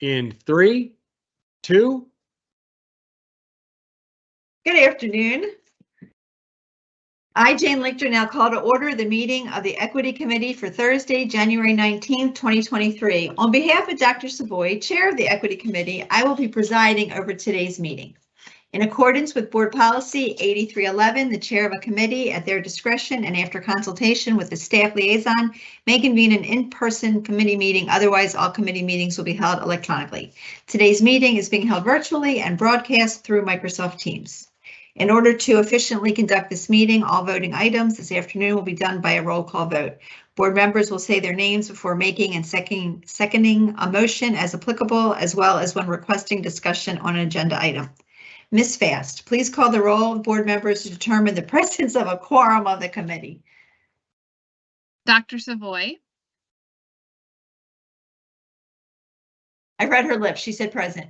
in three, two, Good afternoon. I, Jane Lichter, now call to order the meeting of the Equity Committee for Thursday, January 19th, 2023. On behalf of Dr. Savoy, Chair of the Equity Committee, I will be presiding over today's meeting. In accordance with Board Policy 8311, the Chair of a committee, at their discretion and after consultation with the staff liaison, may convene an in-person committee meeting. Otherwise, all committee meetings will be held electronically. Today's meeting is being held virtually and broadcast through Microsoft Teams. In order to efficiently conduct this meeting, all voting items this afternoon will be done by a roll call vote. Board members will say their names before making and seconding, seconding a motion as applicable, as well as when requesting discussion on an agenda item. Ms. Fast, please call the roll of board members to determine the presence of a quorum of the committee. Dr. Savoy, I read her lips. She said present.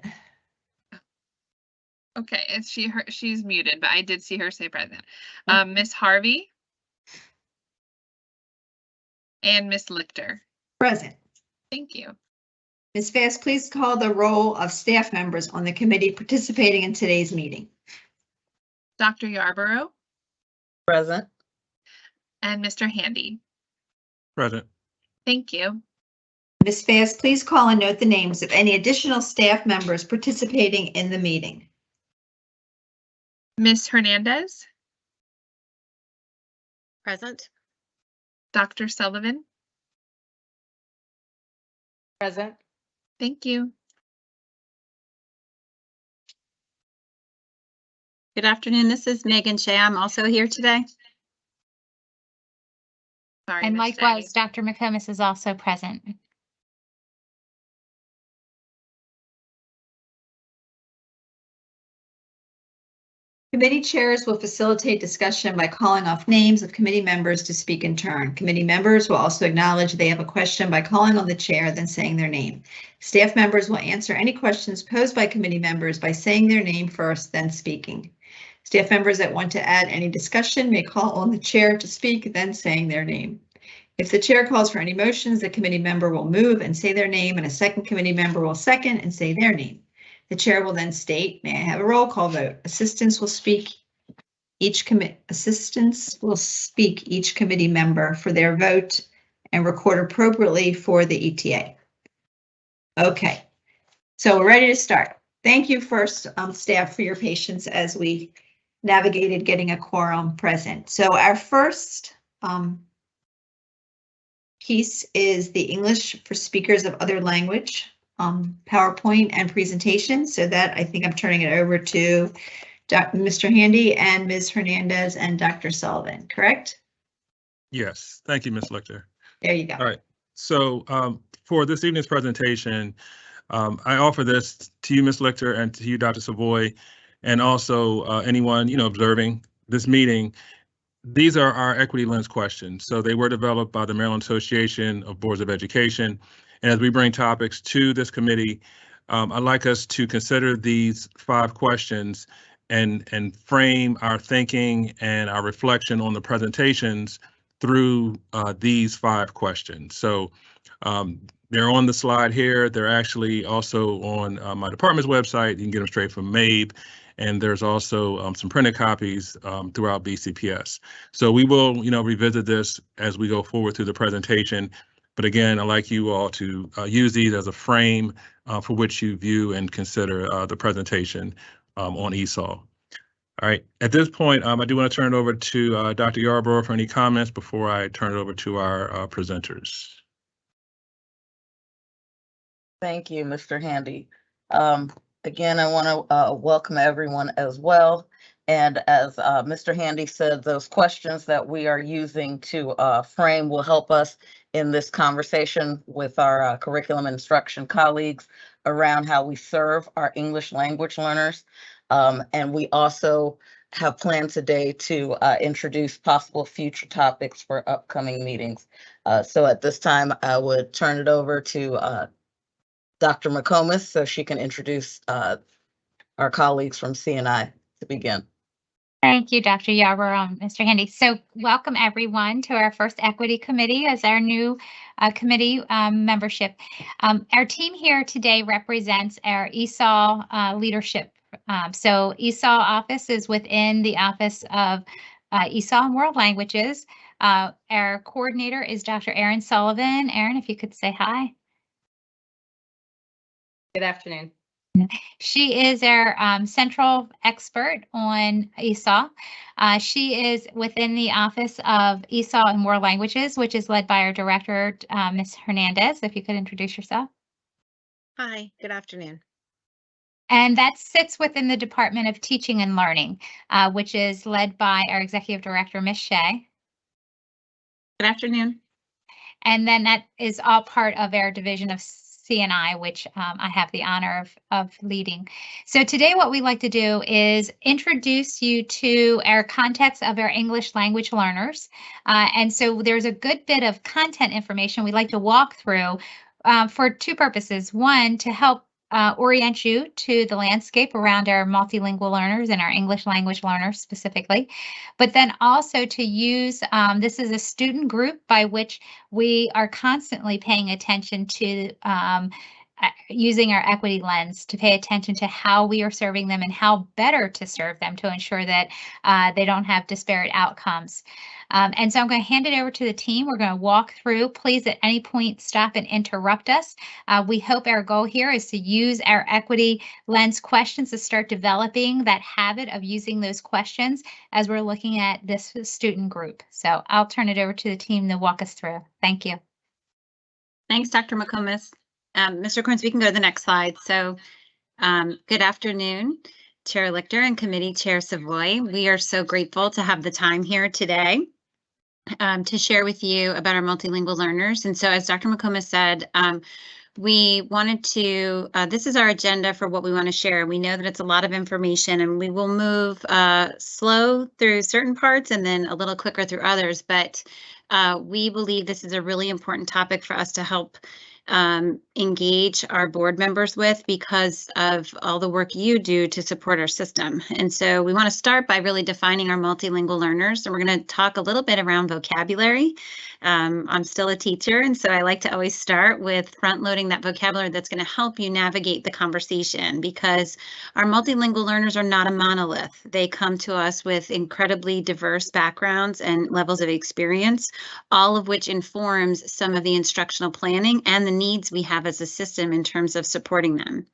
okay, it's she, her, she's muted, but I did see her say present. Um, Miss Harvey. And Miss Lichter. Present. Thank you. Ms. Fast, please call the roll of staff members on the committee participating in today's meeting. Dr. Yarborough Present. and Mr. Handy. present. Thank you. Ms. Fast, please call and note the names of any additional staff members participating in the meeting. Ms. Hernandez, Present. Dr. Sullivan. Present. Thank you. Good afternoon. This is Megan Shea. I'm also here today. Sorry. And Shea. likewise, Dr. McComas is also present. Committee chairs will facilitate discussion by calling off names of committee members to speak in turn. Committee members will also acknowledge they have a question by calling on the chair, then saying their name. Staff members will answer any questions posed by committee members by saying their name first, then speaking. Staff members that want to add any discussion may call on the chair to speak, then saying their name. If the chair calls for any motions, the committee member will move and say their name, and a second committee member will second and say their name. The chair will then state, may I have a roll call vote? Assistants will speak each commit, assistants will speak each committee member for their vote and record appropriately for the ETA. Okay, so we're ready to start. Thank you first, um, staff, for your patience as we navigated getting a quorum present. So our first, um, piece is the English for speakers of other language um, PowerPoint and presentation. So that I think I'm turning it over to Doc- Mr. Handy and Ms. Hernandez and Dr. Sullivan, correct? Yes, thank you, Ms. Lichter. There you go. All right, so um, for this evening's presentation, um, I offer this to you, Ms. Lichter, and to you, Dr. Savoy, and also uh, anyone, you know, observing this meeting. These are our equity lens questions. So they were developed by the Maryland Association of Boards of Education. And as we bring topics to this committee, um, I'd like us to consider these five questions and, and frame our thinking and our reflection on the presentations through uh, these five questions. So um, they're on the slide here. They're actually also on uh, my department's website. You can get them straight from MABE. And there's also um, some printed copies um, throughout BCPS. So we will, you know, revisit this as we go forward through the presentation. But again, I'd like you all to uh, use these as a frame uh, for which you view and consider uh, the presentation um, on ESOL. All right, at this point, um, I do want to turn it over to uh, Dr. Yarborough for any comments before I turn it over to our uh, presenters. Thank you, Mr. Handy. Um, again, I want to uh, welcome everyone as well. And as uh, Mr. Handy said, those questions that we are using to uh, frame will help us in this conversation with our uh, curriculum instruction colleagues around how we serve our English language learners. Um, and we also have planned today to uh, introduce possible future topics for upcoming meetings. Uh, so at this time, I would turn it over to uh, Dr. McComas so she can introduce uh, our colleagues from CNI to begin. Thank you, Dr. Yarborough, Mr. Handy. So welcome everyone to our first Equity Committee as our new uh, committee um, membership. Um, Our team here today represents our ESOL uh, leadership. Um, So ESOL office is within the Office of uh, ESOL and World Languages. Uh, Our coordinator is Dr. Erin Sullivan. Erin, if you could say hi. Good afternoon. She is our um, central expert on ESOL. Uh, she is within the Office of ESOL and World Languages, which is led by our director, uh, Ms. Hernandez. If you could introduce yourself. Hi, good afternoon. And that sits within the Department of Teaching and Learning, uh, which is led by our executive director, Ms. Shea. Good afternoon. And then that is all part of our division of CNI, which um, I have the honor of, of leading. So today what we'd like to do is introduce you to our context of our English language learners. Uh, and so there's a good bit of content information we'd like to walk through uh, for two purposes. One, to help uh, orient you to the landscape around our multilingual learners and our English language learners specifically, but then also to use, um, this is a student group by which we are constantly paying attention to um, using our equity lens to pay attention to how we are serving them and how better to serve them to ensure that uh, they don't have disparate outcomes. Um, and so I'm going to hand it over to the team. We're going to walk through. Please at any point stop and interrupt us. Uh, we hope our goal here is to use our equity lens questions to start developing that habit of using those questions as we're looking at this student group. So I'll turn it over to the team to walk us through. Thank you. Thanks, Dr. McComas. Um, Mr. Corns, we can go to the next slide. So, um, good afternoon, Chair Lichter and Committee Chair Savoy. We are so grateful to have the time here today um, to share with you about our multilingual learners. And so as Dr. McComas said, um, we wanted to, uh, this is our agenda for what we want to share. We know that it's a lot of information and we will move uh, slow through certain parts and then a little quicker through others. But uh, we believe this is a really important topic for us to help um, engage our board members with because of all the work you do to support our system. And so we want to start by really defining our multilingual learners. And we're going to talk a little bit around vocabulary. Um, I'm still a teacher, and so I like to always start with front loading that vocabulary that's going to help you navigate the conversation because our multilingual learners are not a monolith. They come to us with incredibly diverse backgrounds and levels of experience, all of which informs some of the instructional planning and the needs we have as a system in terms of supporting them.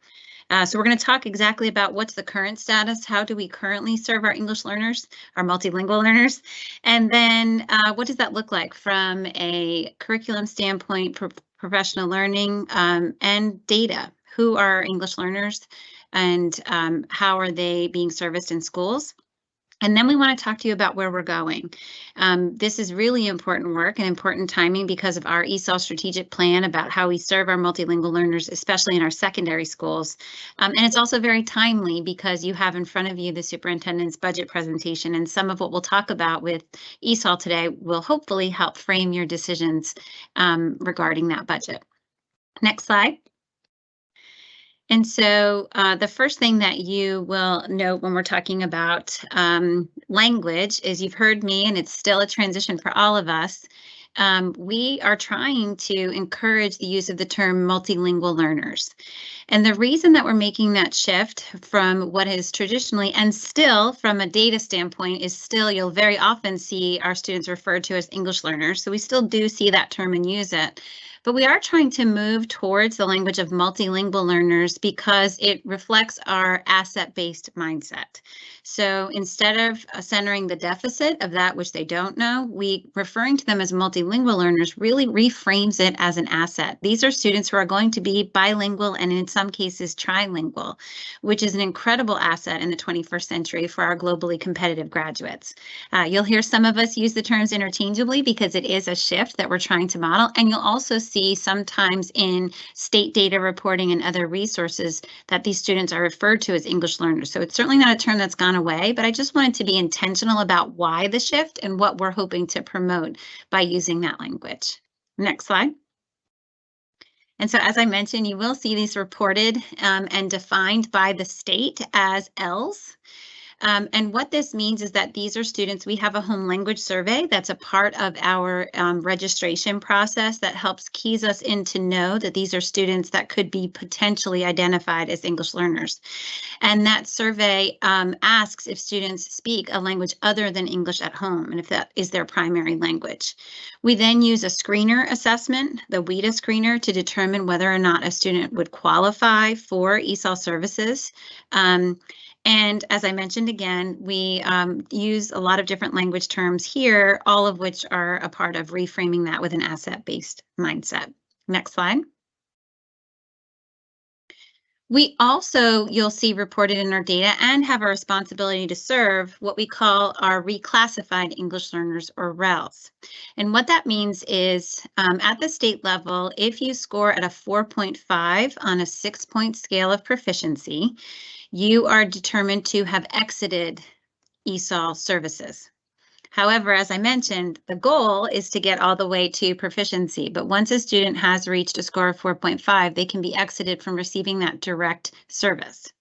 Uh, so we're going to talk exactly about what's the current status, how do we currently serve our English learners, our multilingual learners, and then uh, what does that look like from a curriculum standpoint, pro professional learning, um, and data. Who are English learners and um, how are they being serviced in schools? And then we want to talk to you about where we're going. Um, this is really important work and important timing because of our ESOL strategic plan about how we serve our multilingual learners, especially in our secondary schools. Um, and it's also very timely because you have in front of you the superintendent's budget presentation and some of what we'll talk about with ESOL today will hopefully help frame your decisions um, regarding that budget. Next slide. And so uh, the first thing that you will note when we're talking about um, language is you've heard me, and it's still a transition for all of us. Um, we are trying to encourage the use of the term multilingual learners. And the reason that we're making that shift from what is traditionally and still from a data standpoint is still you'll very often see our students referred to as English learners. So we still do see that term and use it. But we are trying to move towards the language of multilingual learners because it reflects our asset-based mindset. So instead of uh, centering the deficit of that which they don't know, we referring to them as multilingual learners really reframes it as an asset. These are students who are going to be bilingual and in some cases trilingual, which is an incredible asset in the 21st century for our globally competitive graduates. Uh, you'll hear some of us use the terms interchangeably because it is a shift that we're trying to model, and you'll also see sometimes in state data reporting and other resources that these students are referred to as English learners. So it's certainly not a term that's gone away, but I just wanted to be intentional about why the shift and what we're hoping to promote by using that language. Next slide. And so as I mentioned, you will see these reported um, and defined by the state as ELLs. Um, and what this means is that these are students, we have a home language survey that's a part of our um, registration process that helps keys us in to know that these are students that could be potentially identified as English learners. And that survey um, asks if students speak a language other than English at home and if that is their primary language. We then use a screener assessment, the WIDA screener, to determine whether or not a student would qualify for ESOL services. Um, and as I mentioned again, we um, use a lot of different language terms here, all of which are a part of reframing that with an asset-based mindset. Next slide. We also, you'll see reported in our data and have a responsibility to serve what we call our reclassified English learners or RELs. And what that means is um, at the state level, if you score at a 4.5 on a six point scale of proficiency, you are determined to have exited ESOL services. However, as I mentioned, the goal is to get all the way to proficiency. But once a student has reached a score of 4.5, they can be exited from receiving that direct service.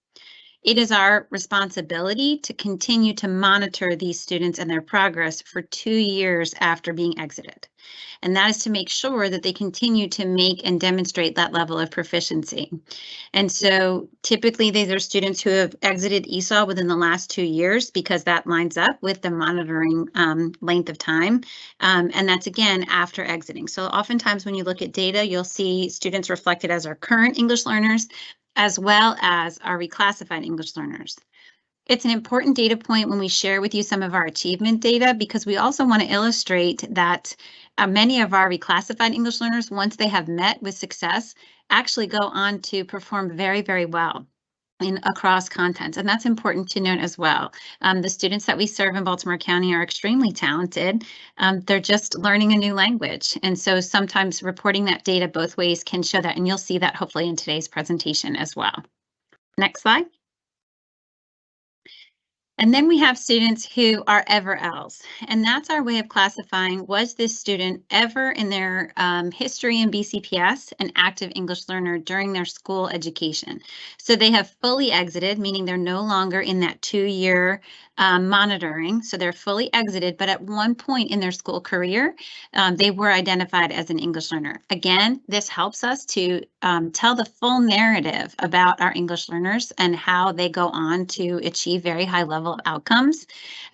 It is our responsibility to continue to monitor these students and their progress for two years after being exited. And that is to make sure that they continue to make and demonstrate that level of proficiency. And so typically these are students who have exited ESOL within the last two years because that lines up with the monitoring um, length of time. Um, and that's again after exiting. So oftentimes when you look at data, you'll see students reflected as our current English learners, as well as our reclassified English learners. It's an important data point when we share with you some of our achievement data because we also want to illustrate that uh, many of our reclassified English learners, once they have met with success, actually go on to perform very, very well in across content. And that's important to note as well. Um, the students that we serve in Baltimore County are extremely talented. Um, they're just learning a new language. And so sometimes reporting that data both ways can show that. And you'll see that hopefully in today's presentation as well. Next slide. And then we have students who are ever else, and that's our way of classifying was this student ever in their um, history in BCPS an active English learner during their school education. So they have fully exited, meaning they're no longer in that two-year um, monitoring. So they're fully exited, but at one point in their school career, um, they were identified as an English learner. Again, this helps us to um, tell the full narrative about our English learners and how they go on to achieve very high level outcomes.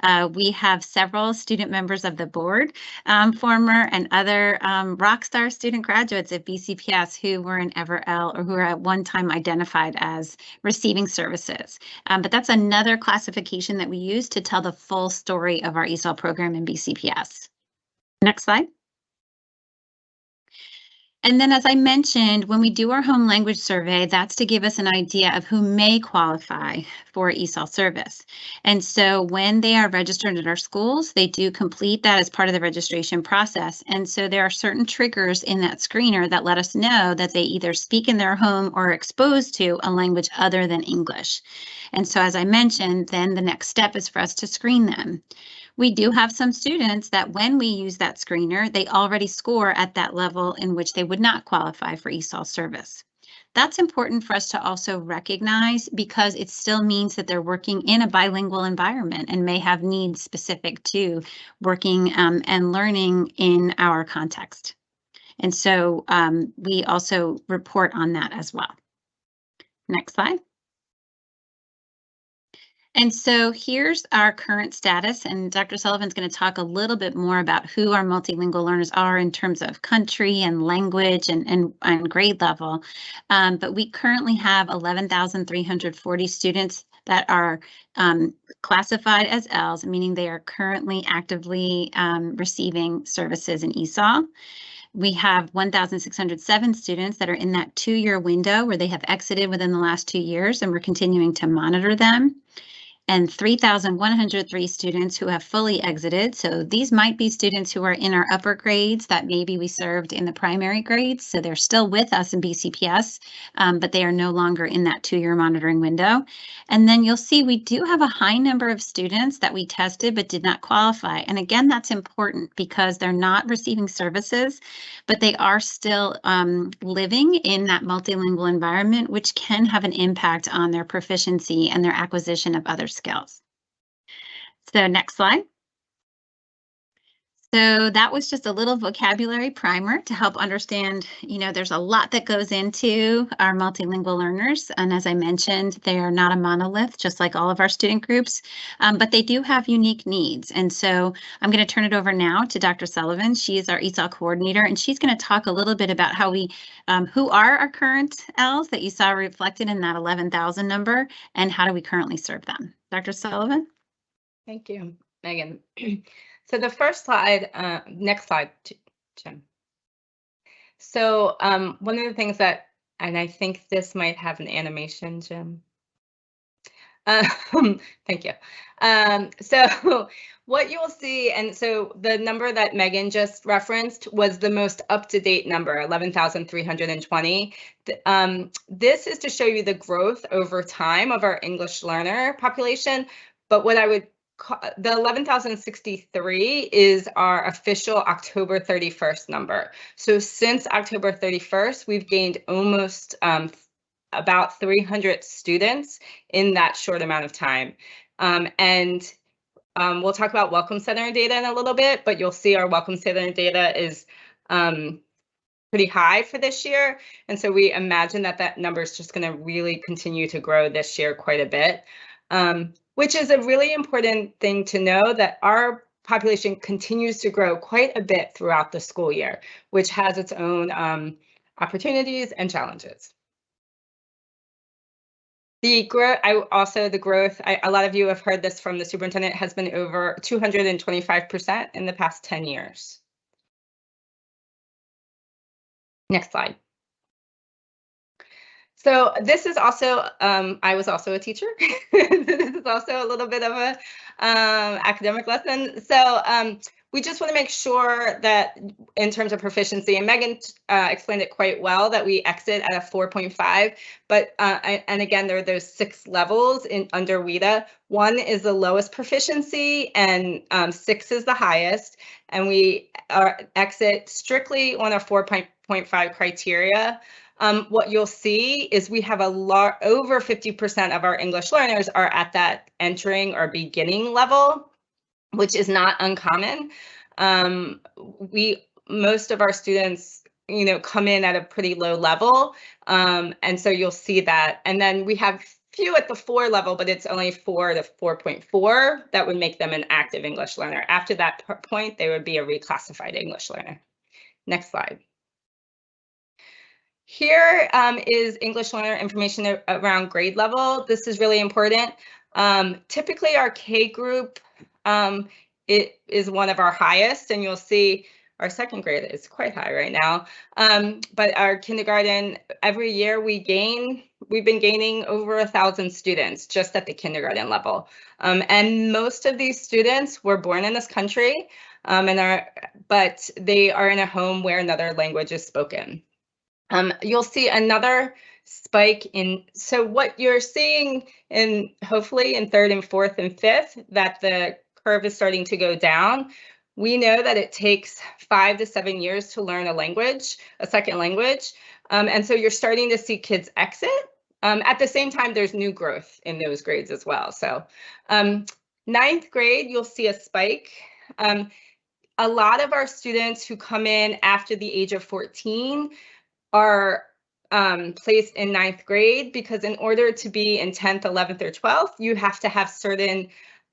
Uh, we have several student members of the board, um, former and other um, rock star student graduates at BCPS who were in EverL or who were at one time identified as receiving services. Um, but that's another classification that we use to tell the full story of our ESOL program in BCPS. Next slide. And then, as I mentioned, when we do our home language survey, that's to give us an idea of who may qualify for ESOL service. And so when they are registered at our schools, they do complete that as part of the registration process. And so there are certain triggers in that screener that let us know that they either speak in their home or are exposed to a language other than English. And so, as I mentioned, then the next step is for us to screen them. We do have some students that when we use that screener, they already score at that level in which they would not qualify for ESOL service. That's important for us to also recognize because it still means that they're working in a bilingual environment and may have needs specific to working um, and learning in our context. And so um, we also report on that as well. Next slide. And so here's our current status, and Dr. Sullivan's going to talk a little bit more about who our multilingual learners are in terms of country and language and, and, and grade level. Um, but we currently have 11,340 students that are um, classified as ELs, meaning they are currently actively um, receiving services in ESOL. We have 1,607 students that are in that two-year window where they have exited within the last two years, and we're continuing to monitor them and 3,103 students who have fully exited. So these might be students who are in our upper grades that maybe we served in the primary grades. So they're still with us in BCPS, um, but they are no longer in that two-year monitoring window. And then you'll see we do have a high number of students that we tested but did not qualify. And again, that's important because they're not receiving services, but they are still um, living in that multilingual environment, which can have an impact on their proficiency and their acquisition of other skills skills. So next slide. So that was just a little vocabulary primer to help understand, you know, there's a lot that goes into our multilingual learners. And as I mentioned, they are not a monolith, just like all of our student groups, um, but they do have unique needs. And so I'm going to turn it over now to Dr. Sullivan. She is our ESOL coordinator, and she's going to talk a little bit about how we, um, who are our current Ls that you saw reflected in that 11,000 number, and how do we currently serve them? Dr. Sullivan? Thank you, Megan. So the first slide, uh, next slide, Jim. So um, one of the things that, and I think this might have an animation, Jim. Um, thank you. Um, so what you will see, and so the number that Megan just referenced was the most up-to-date number, 11,320. Th- Um, this is to show you the growth over time of our English learner population. But what I would the 11,063 is our official October 31st number. So since October 31st, we've gained almost um, about 300 students in that short amount of time. Um, and um, we'll talk about Welcome Center data in a little bit, but you'll see our Welcome Center data is um, pretty high for this year. And so we imagine that that number is just going to really continue to grow this year quite a bit, um, which is a really important thing to know that our population continues to grow quite a bit throughout the school year, which has its own um, opportunities and challenges. The growth, I also the growth, I, a lot of you have heard this from the superintendent, has been over 225% in the past 10 years. Next slide. So this is also, um, I was also a teacher. this is also a little bit of a um, academic lesson. So um, we just want to make sure that in terms of proficiency, and Megan uh, explained it quite well, that we exit at a 4.5. But uh, and again, there are those six levels in under WIDA. One is the lowest proficiency, and um, six is the highest. And we are exit strictly on a 4.5 criteria. Um, what you'll see is we have a lot over 50% of our English learners are at that entering or beginning level, which is not uncommon. Um, we most of our students, you know, come in at a pretty low level, um, and so you'll see that. And then we have few at the four level, but it's only four to 4.4 that would make them an active English learner. After that point, they would be a reclassified English learner. Next slide. Here um, is English learner information around grade level. This is really important. Um, typically, our K group um, it is one of our highest, and you'll see our second grade is quite high right now. Um, but our kindergarten, every year we gain, we've been gaining over a thousand students just at the kindergarten level. Um, and most of these students were born in this country, um, and are, but they are in a home where another language is spoken. Um, you'll see another spike in, so what you're seeing in hopefully in third and fourth and fifth, that the curve is starting to go down. We know that it takes five to seven years to learn a language, a second language. Um, and so you're starting to see kids exit. Um, at the same time, there's new growth in those grades as well. So um, ninth grade, you'll see a spike. Um, a lot of our students who come in after the age of 14 are um, placed in ninth grade because in order to be in 10th, 11th, or 12th, you have to have certain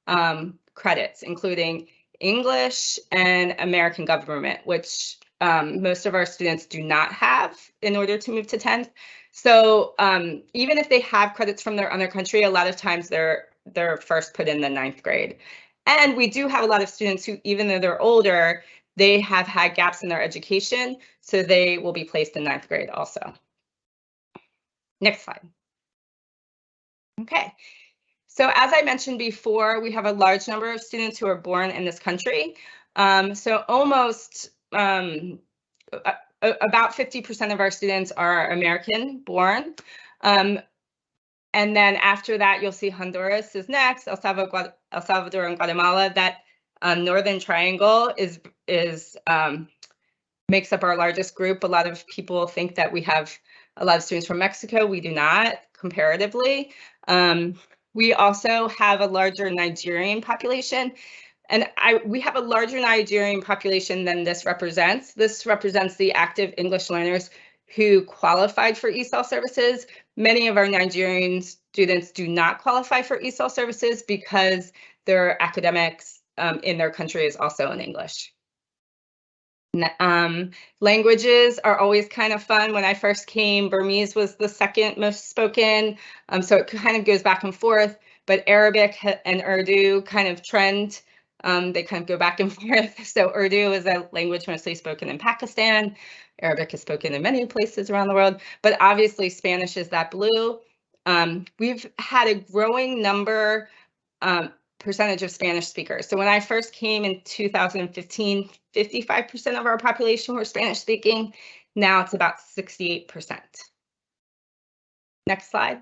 um, credits, including English and American government, which um, most of our students do not have in order to move to 10th. So um, even if they have credits from their other country, a lot of times they're they're first put in the ninth grade. And we do have a lot of students who, even though they're older, they have had gaps in their education, so they will be placed in ninth grade also. Next slide. Okay, so as I mentioned before, we have a large number of students who are born in this country. Um, so almost um, about 50% of our students are American born. Um, and then after that, you'll see Honduras is next, El Salvador, El Salvador and Guatemala. That um, Northern Triangle is is um, makes up our largest group. A lot of people think that we have a lot of students from Mexico. We do not comparatively. Um, We also have a larger Nigerian population. And I, we have a larger Nigerian population than this represents. This represents the active English learners who qualified for ESOL services. Many of our Nigerian students do not qualify for ESOL services because their academics um, in their country is also in English. Um, languages are always kind of fun. When I first came, Burmese was the second most spoken, um, so it kind of goes back and forth. But Arabic and Urdu kind of trend. Um, they kind of go back and forth. So Urdu is a language mostly spoken in Pakistan. Arabic is spoken in many places around the world, but obviously Spanish is that blue. Um, we've had a growing number um, percentage of Spanish speakers. So when I first came in 2015, 55% of our population were Spanish speaking. Now it's about 68%. Next slide.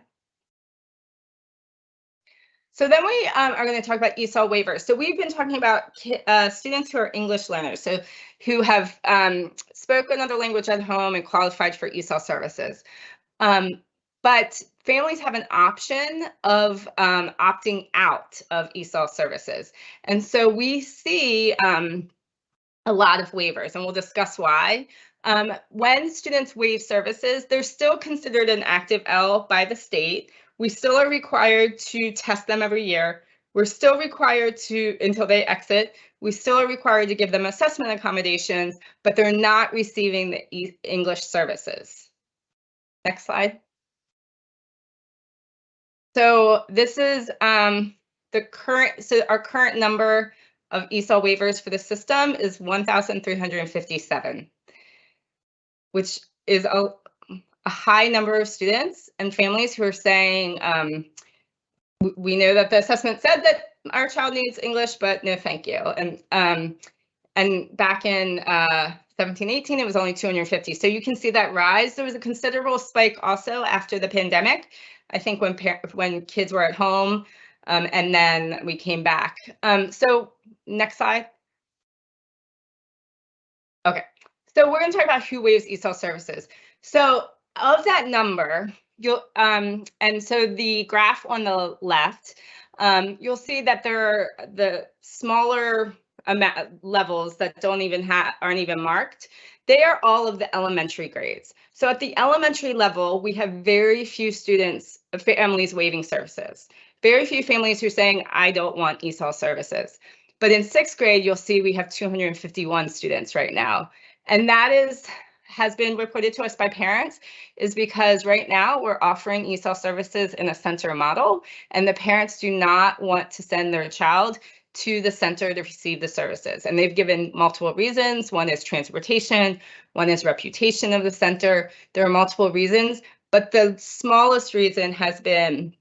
So then we um, are going to talk about ESOL waivers. So we've been talking about uh, students who are English learners, so who have um, spoken another language at home and qualified for ESOL services. Um, but families have an option of um, opting out of ESOL services. And so we see um, a lot of waivers, and we'll discuss why. Um, when students waive services, they're still considered an active L by the state. We still are required to test them every year. We're still required to, until they exit, we still are required to give them assessment accommodations, but they're not receiving the E- English services. Next slide. So this is um, the current, so our current number of ESOL waivers for the system is 1,357, which is a, a high number of students and families who are saying, um, we, we know that the assessment said that our child needs English, but no, thank you. And um, and back in uh, 17, 18, it was only 250. So you can see that rise. There was a considerable spike also after the pandemic. I think when when kids were at home, um, and then we came back. Um, so next slide. Okay, so we're going to talk about who waives ESOL services. So of that number, you'll um, and so the graph on the left, um, you'll see that there are the smaller levels that don't even have aren't even marked. They are all of the elementary grades. So at the elementary level, we have very few students, families waiving services. Very few families who are saying, I don't want ESOL services. But in sixth grade, you'll see we have 251 students right now. And that is has been reported to us by parents is because right now we're offering ESOL services in a center model and the parents do not want to send their child to the center to receive the services. And they've given multiple reasons. One is transportation, one is reputation of the center. There are multiple reasons, but the smallest reason has been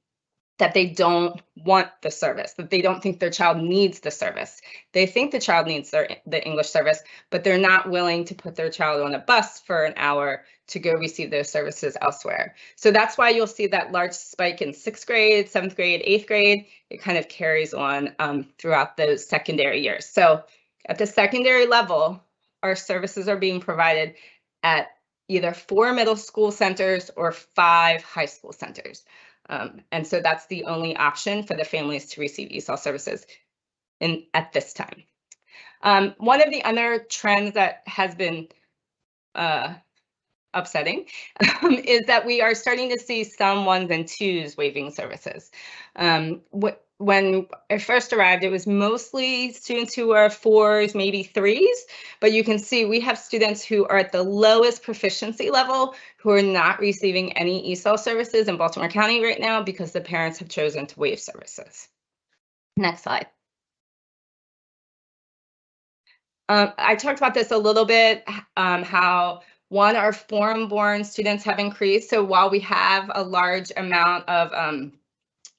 that they don't want the service, that they don't think their child needs the service. They think the child needs their the English service, but they're not willing to put their child on a bus for an hour to go receive those services elsewhere. So that's why you'll see that large spike in sixth grade, seventh grade, eighth grade. It kind of carries on um, throughout those secondary years. So at the secondary level, our services are being provided at either four middle school centers or five high school centers. Um, and so that's the only option for the families to receive ESOL services in at this time. Um, one of the other trends that has been uh, upsetting um, is that we are starting to see some ones and twos waiving services. Um, wh when I first arrived, it was mostly students who are fours, maybe threes, but you can see we have students who are at the lowest proficiency level who are not receiving any ESOL services in Baltimore County right now because the parents have chosen to waive services. Next slide. Um, I talked about this a little bit, um, how one, our foreign-born students have increased. So while we have a large amount of um,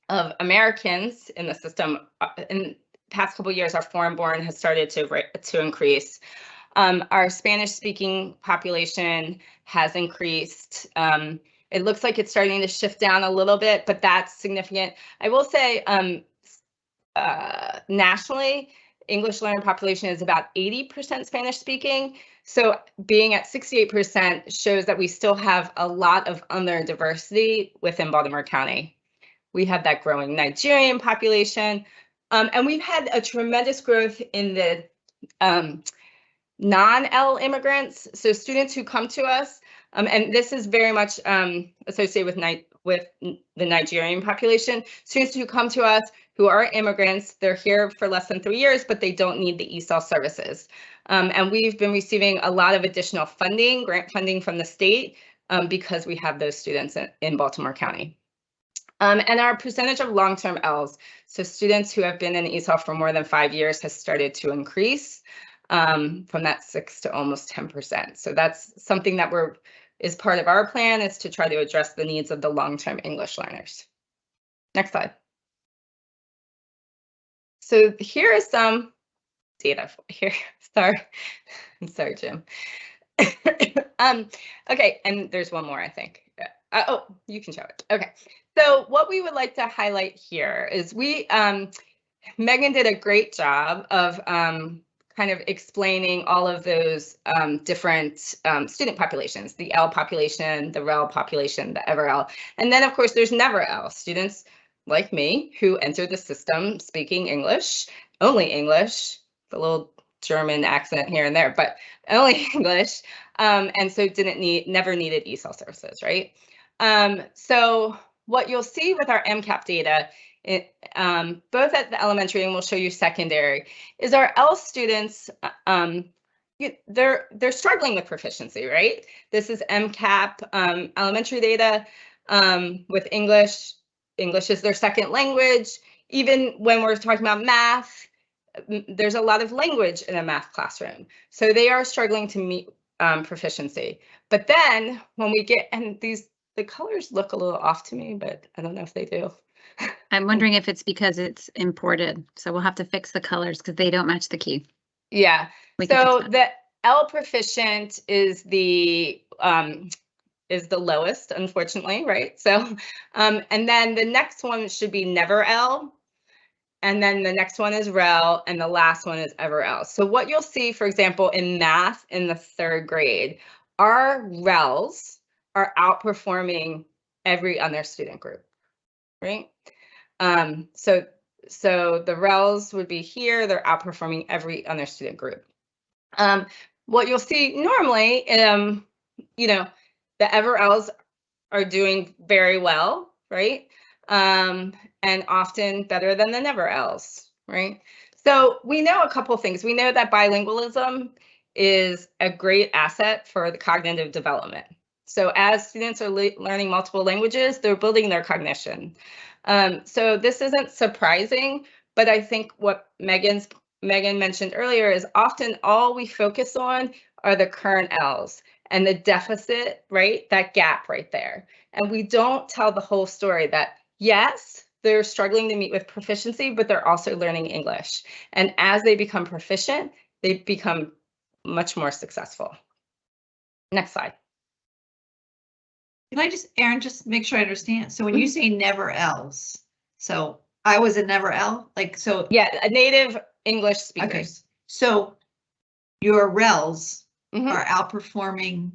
of Americans in the system, uh, in past couple years, our foreign-born has started to to increase. Um, our Spanish-speaking population has increased. Um, it looks like it's starting to shift down a little bit, but that's significant. I will say um, uh, nationally, English learner population is about 80% Spanish speaking. So being at 68% shows that we still have a lot of other diversity within Baltimore County. We have that growing Nigerian population. Um, and we've had a tremendous growth in the um, non-L immigrants, so students who come to us, um, and this is very much um, associated with, with the Nigerian population. Students who come to us who are immigrants, they're here for less than three years, but they don't need the ESOL services. Um, and we've been receiving a lot of additional funding, grant funding from the state, um, because we have those students in, in Baltimore County. Um, and our percentage of long-term Ls, so students who have been in ESOL for more than five years has started to increase um, from that six to almost 10%. So that's something that we're is part of our plan is to try to address the needs of the long-term English learners. Next slide. So here is some data for- here. Sorry, I'm sorry, Jim. um, okay, and there's one more, I think. Uh, oh, you can show it. Okay, so what we would like to highlight here is we, um, Megan did a great job of um, kind of explaining all of those um, different um, student populations, the L population, the REL population, the EverL. And then, of course, there's never L students like me who enter the system speaking English, only English, a little German accent here and there, but only English. Um, and so didn't need, never needed ESOL services, right? Um, so what you'll see with our MCAP data, it, um, both at the elementary and we'll show you secondary, is our L students, uh, um, you, they're they're struggling with proficiency, right? This is MCAP um, elementary data um, with English. English is their second language. Even when we're talking about math, there's a lot of language in a math classroom. So they are struggling to meet um, proficiency. But then when we get, and these, the colors look a little off to me, but I don't know if they do. I'm wondering if it's because it's imported. So we'll have to fix the colors because they don't match the key. Yeah, We so the L proficient is the um is the lowest, unfortunately, right? So um and then the next one should be never L. And then the next one is REL and the last one is ever L. So what you'll see, for example, in math in the third grade, our RELs are outperforming every other student group, right? Um, so so the RELs would be here, they're outperforming every other student group. Um, what you'll see normally, um, you know, the EverLs are doing very well, right? Um, and often better than the never else, right? So we know a couple things. We know that bilingualism is a great asset for the cognitive development. So as students are le- learning multiple languages, they're building their cognition. Um, so this isn't surprising, but I think what Megan's Megan mentioned earlier is often all we focus on are the current L's and the deficit, right? That gap right there. And we don't tell the whole story that yes, they're struggling to meet with proficiency, but they're also learning English. And as they become proficient, they become much more successful. Next slide. Can I just, Erin, just make sure I understand? So when you say never else, so I was a never L, like, so, Yeah, a native English okay, speakers. so your RELs Mhm. are outperforming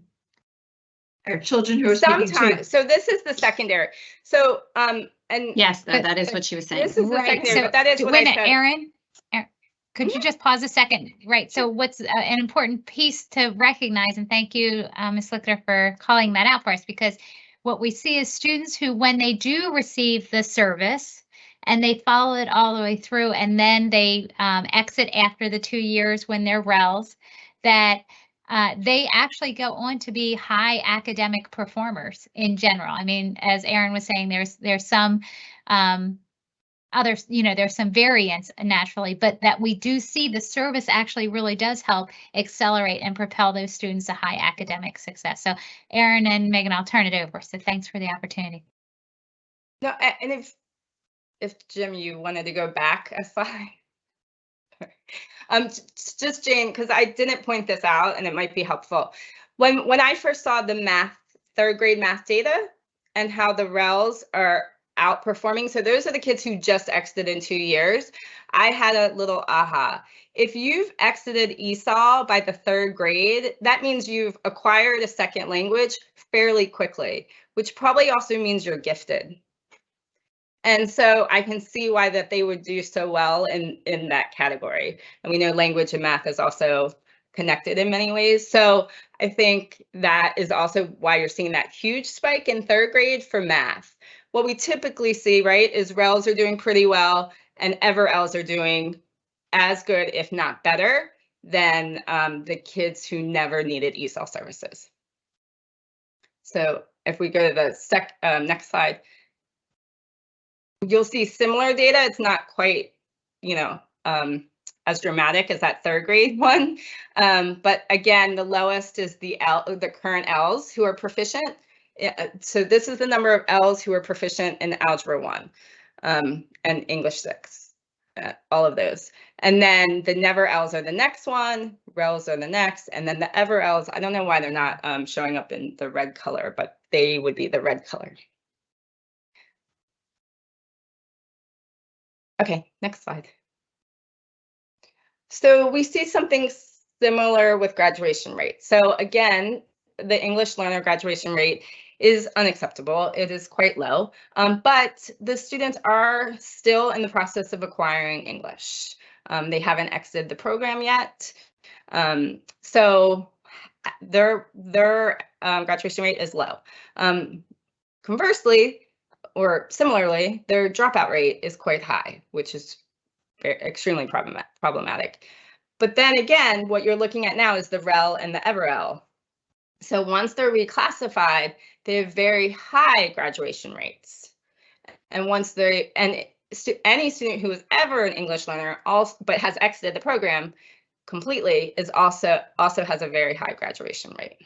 our children who are speaking Sometimes, to. so this is the secondary. So, um, and Yes, tha- but- that is what she was saying. this is the secondary, so but that is what wait I a minute, said. Erin, Erin, could you just pause a second? Right, so what's uh, an important piece to recognize, and thank you, uh, Ms. Lichter, for calling that out for us, because what we see is students who, when they do receive the service and they follow it all the way through, and then they um, exit after the two years when they're RELs, that uh, they actually go on to be high academic performers in general. I mean, as Erin was saying, there's there's some um, others, you know, there's some variance naturally, but that we do see the service actually really does help accelerate and propel those students to high academic success. So Erin and Megan, I'll turn it over. So thanks for the opportunity. No, and if, if Jim, you wanted to go back a slide. Um, just Jane, because I didn't point this out and it might be helpful. When, when I first saw the math, third grade math data and how the RELs are outperforming, so those are the kids who just exited in two years, I had a little aha. If you've exited ESOL by the third grade, that means you've acquired a second language fairly quickly, which probably also means you're gifted. And so I can see why that they would do so well in, in that category. And we know language and math is also connected in many ways. So I think that is also why you're seeing that huge spike in third grade for math. What we typically see, right, is RELs are doing pretty well and EverLs are doing as good, if not better, than um, the kids who never needed ESOL services. So if we go to the sec, um, next slide, you'll see similar data. It's not quite, you know, um, as dramatic as that third grade one. Um, but again, the lowest is the L, the current Ls who are proficient. Uh, So this is the number of Ls who are proficient in Algebra 1 um, and English 6, uh, all of those. And then the never Ls are the next one, rels are the next, and then the ever Ls, I don't know why they're not um, showing up in the red color, but they would be the red color. Okay, next slide. So we see something similar with graduation rate. So again, the English learner graduation rate is unacceptable. It is quite low, um, but the students are still in the process of acquiring English. Um, they haven't exited the program yet. Um, so their, their um, graduation rate is low. Um, conversely, or similarly, their dropout rate is quite high, which is extremely problema- problematic. But then again, what you're looking at now is the REL and the EverL. So once they're reclassified, they have very high graduation rates. And once they and stu- any student who is ever an English learner, also but has exited the program completely, is also also has a very high graduation rate.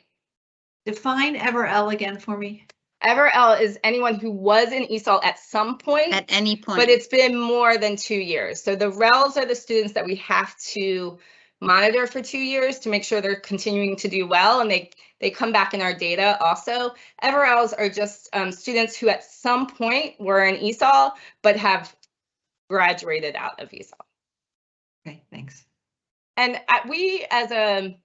Define EverL again for me. EverL is anyone who was in ESOL at some point, At any point. but it's been more than two years. So the RELs are the students that we have to monitor for two years to make sure they're continuing to do well and they they come back in our data also. EverLs are just um, students who at some point were in ESOL but have graduated out of ESOL. Okay, thanks. And uh, we, as a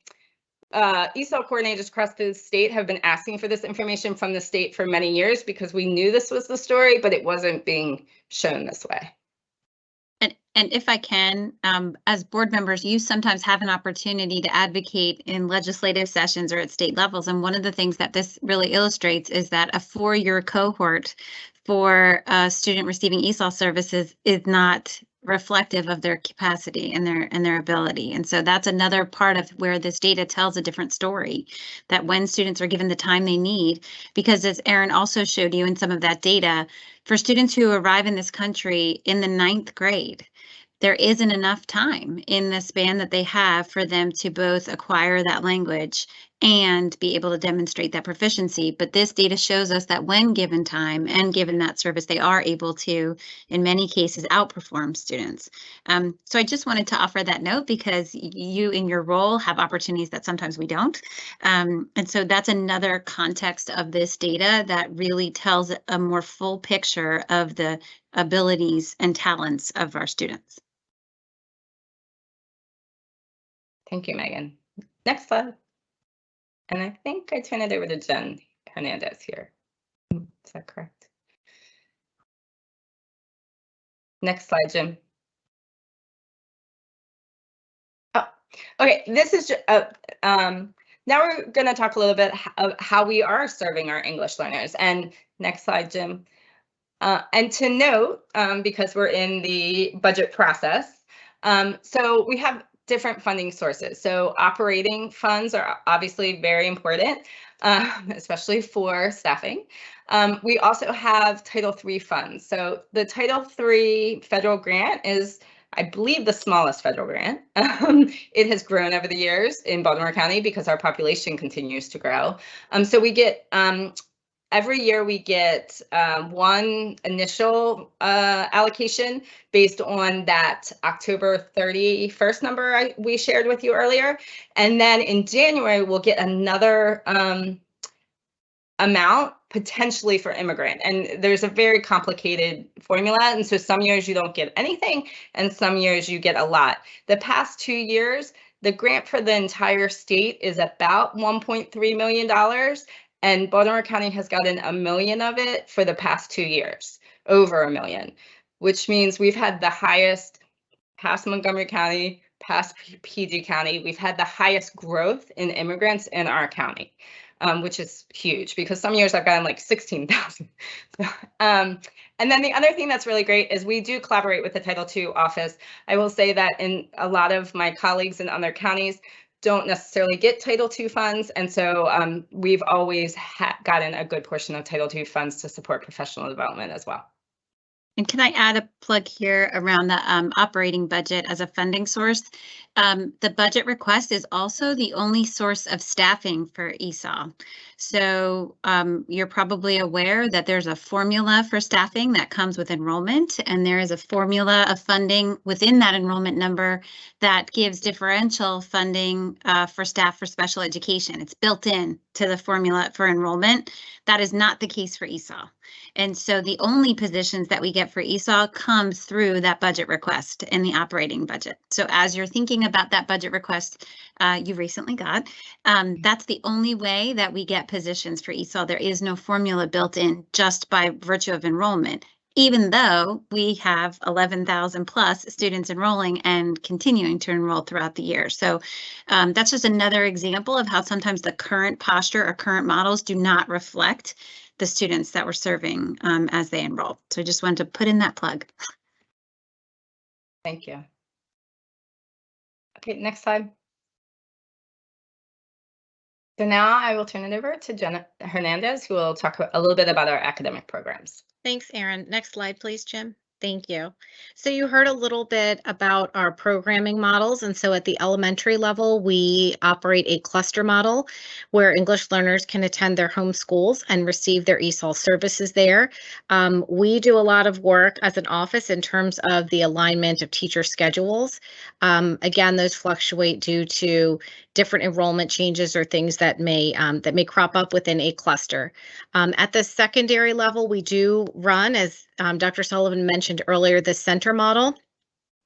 uh, ESOL coordinators across the state, have been asking for this information from the state for many years because we knew this was the story, but it wasn't being shown this way. And, and if I can, um, as board members, you sometimes have an opportunity to advocate in legislative sessions or at state levels. And one of the things that this really illustrates is that a four-year cohort for a student receiving ESOL services is not reflective of their capacity and their and their ability. And so that's another part of where this data tells a different story that when students are given the time they need, because as Erin also showed you in some of that data, for students who arrive in this country in the ninth grade, there isn't enough time in the span that they have for them to both acquire that language and be able to demonstrate that proficiency. But this data shows us that when given time and given that service, they are able to, in many cases, outperform students. Um, so I just wanted to offer that note because you in your role have opportunities that sometimes we don't. Um, and so that's another context of this data that really tells a more full picture of the abilities and talents of our students. Thank you, Megan. Next slide. And I think I turn it over to Jen Hernandez here. Is that correct? Next slide, Jim. Oh, okay, this is, uh, um, now we're gonna talk a little bit of how we are serving our English learners. And next slide, Jim. Uh, and to note, um, because we're in the budget process, um, so we have different funding sources. So operating funds are obviously very important, um, especially for staffing. Um, we also have Title III funds. So the Title III federal grant is, I believe, the smallest federal grant. Um, it has grown over the years in Baltimore County because our population continues to grow. Um, so we get um, every year we get um, one initial uh, allocation based on that October 31st number I, we shared with you earlier. And then in January, we'll get another um, amount potentially for immigrant. And there's a very complicated formula. And so some years you don't get anything and some years you get a lot. The past two years, the grant for the entire state is about $1.3 million and Baltimore County has gotten a million of it for the past two years over a million, which means we've had the highest past Montgomery County, past PG County, we've had the highest growth in immigrants in our county, um, which is huge because some years I've gotten like 16,000. um, and then the other thing that's really great is we do collaborate with the Title II office. I will say that in a lot of my colleagues in other counties don't necessarily get Title II funds. And so um, we've always gotten a good portion of Title II funds to support professional development as well. And can I add a plug here around the um, operating budget as a funding source? Um, the budget request is also the only source of staffing for ESOL. So um, you're probably aware that there's a formula for staffing that comes with enrollment, and there is a formula of funding within that enrollment number that gives differential funding uh, for staff for special education. It's built in to the formula for enrollment. That is not the case for ESOL. And so the only positions that we get for ESOL come through that budget request in the operating budget. So as you're thinking about that budget request uh, you recently got, um, that's the only way that we get positions for ESOL. There is no formula built in just by virtue of enrollment, even though we have 11,000 plus students enrolling and continuing to enroll throughout the year. So um, that's just another example of how sometimes the current posture or current models do not reflect the students that we're serving um, as they enroll. So I just wanted to put in that plug. Thank you. Okay, next slide. So now I will turn it over to Jenna Hernandez, who will talk a little bit about our academic programs. Thanks, Erin. Next slide, please, Jim. Thank you. So you heard a little bit about our programming models. And so at the elementary level, we operate a cluster model where English learners can attend their home schools and receive their ESOL services there. Um, we do a lot of work as an office in terms of the alignment of teacher schedules. Um, again, those fluctuate due to different enrollment changes or things that may um, that may crop up within a cluster. Um, at the secondary level, we do run, as um, Dr. Sullivan mentioned earlier, the center model.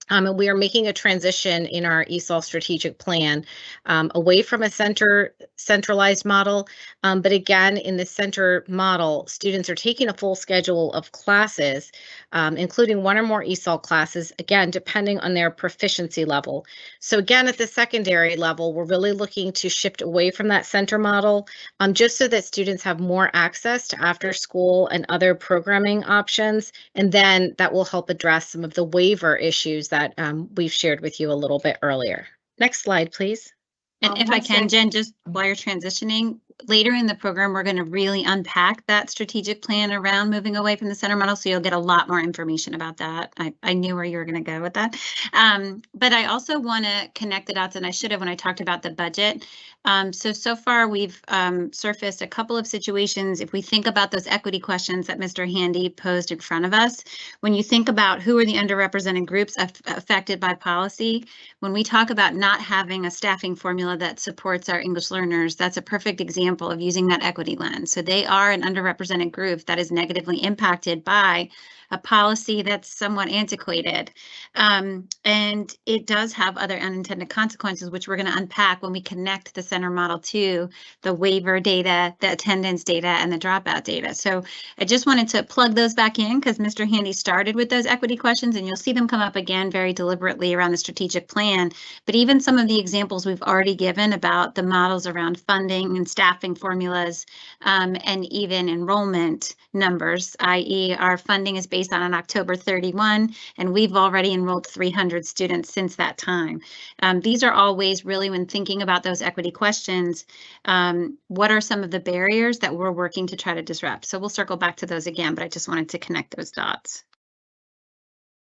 Um, and we are making a transition in our ESOL strategic plan um, away from a center centralized model. Um, but again, in the center model, students are taking a full schedule of classes, um, including one or more ESOL classes, again, depending on their proficiency level. So again, at the secondary level, we're really looking to shift away from that center model um, just so that students have more access to after school and other programming options. And then that will help address some of the waiver issues that um, we've shared with you a little bit earlier. Next slide, please. And Um, if I can. Jen, just while you're transitioning, later in the program, we're going to really unpack that strategic plan around moving away from the center model. So you'll get a lot more information about that. I, I knew where you were going to go with that. Um, but I also want to connect the dots, and I should have when I talked about the budget. Um, so, so far we've um, surfaced a couple of situations. If we think about those equity questions that Mr. Handy posed in front of us, when you think about who are the underrepresented groups aff- affected by policy, when we talk about not having a staffing formula that supports our English learners, that's a perfect example of using that equity lens. So they are an underrepresented group that is negatively impacted by a policy that's somewhat antiquated. Um, and it does have other unintended consequences, which we're going to unpack when we connect the center model to the waiver data, the attendance data, and the dropout data. So I just wanted to plug those back in because Mr. Handy started with those equity questions, and you'll see them come up again very deliberately around the strategic plan. But even some of the examples we've already given about the models around funding and staffing formulas, um, and even enrollment numbers, i.e. our funding is based on an October 31, and we've already enrolled 300 students since that time. Um, these are all ways really when thinking about those equity questions, um, what are some of the barriers that we're working to try to disrupt? So we'll circle back to those again, but I just wanted to connect those dots.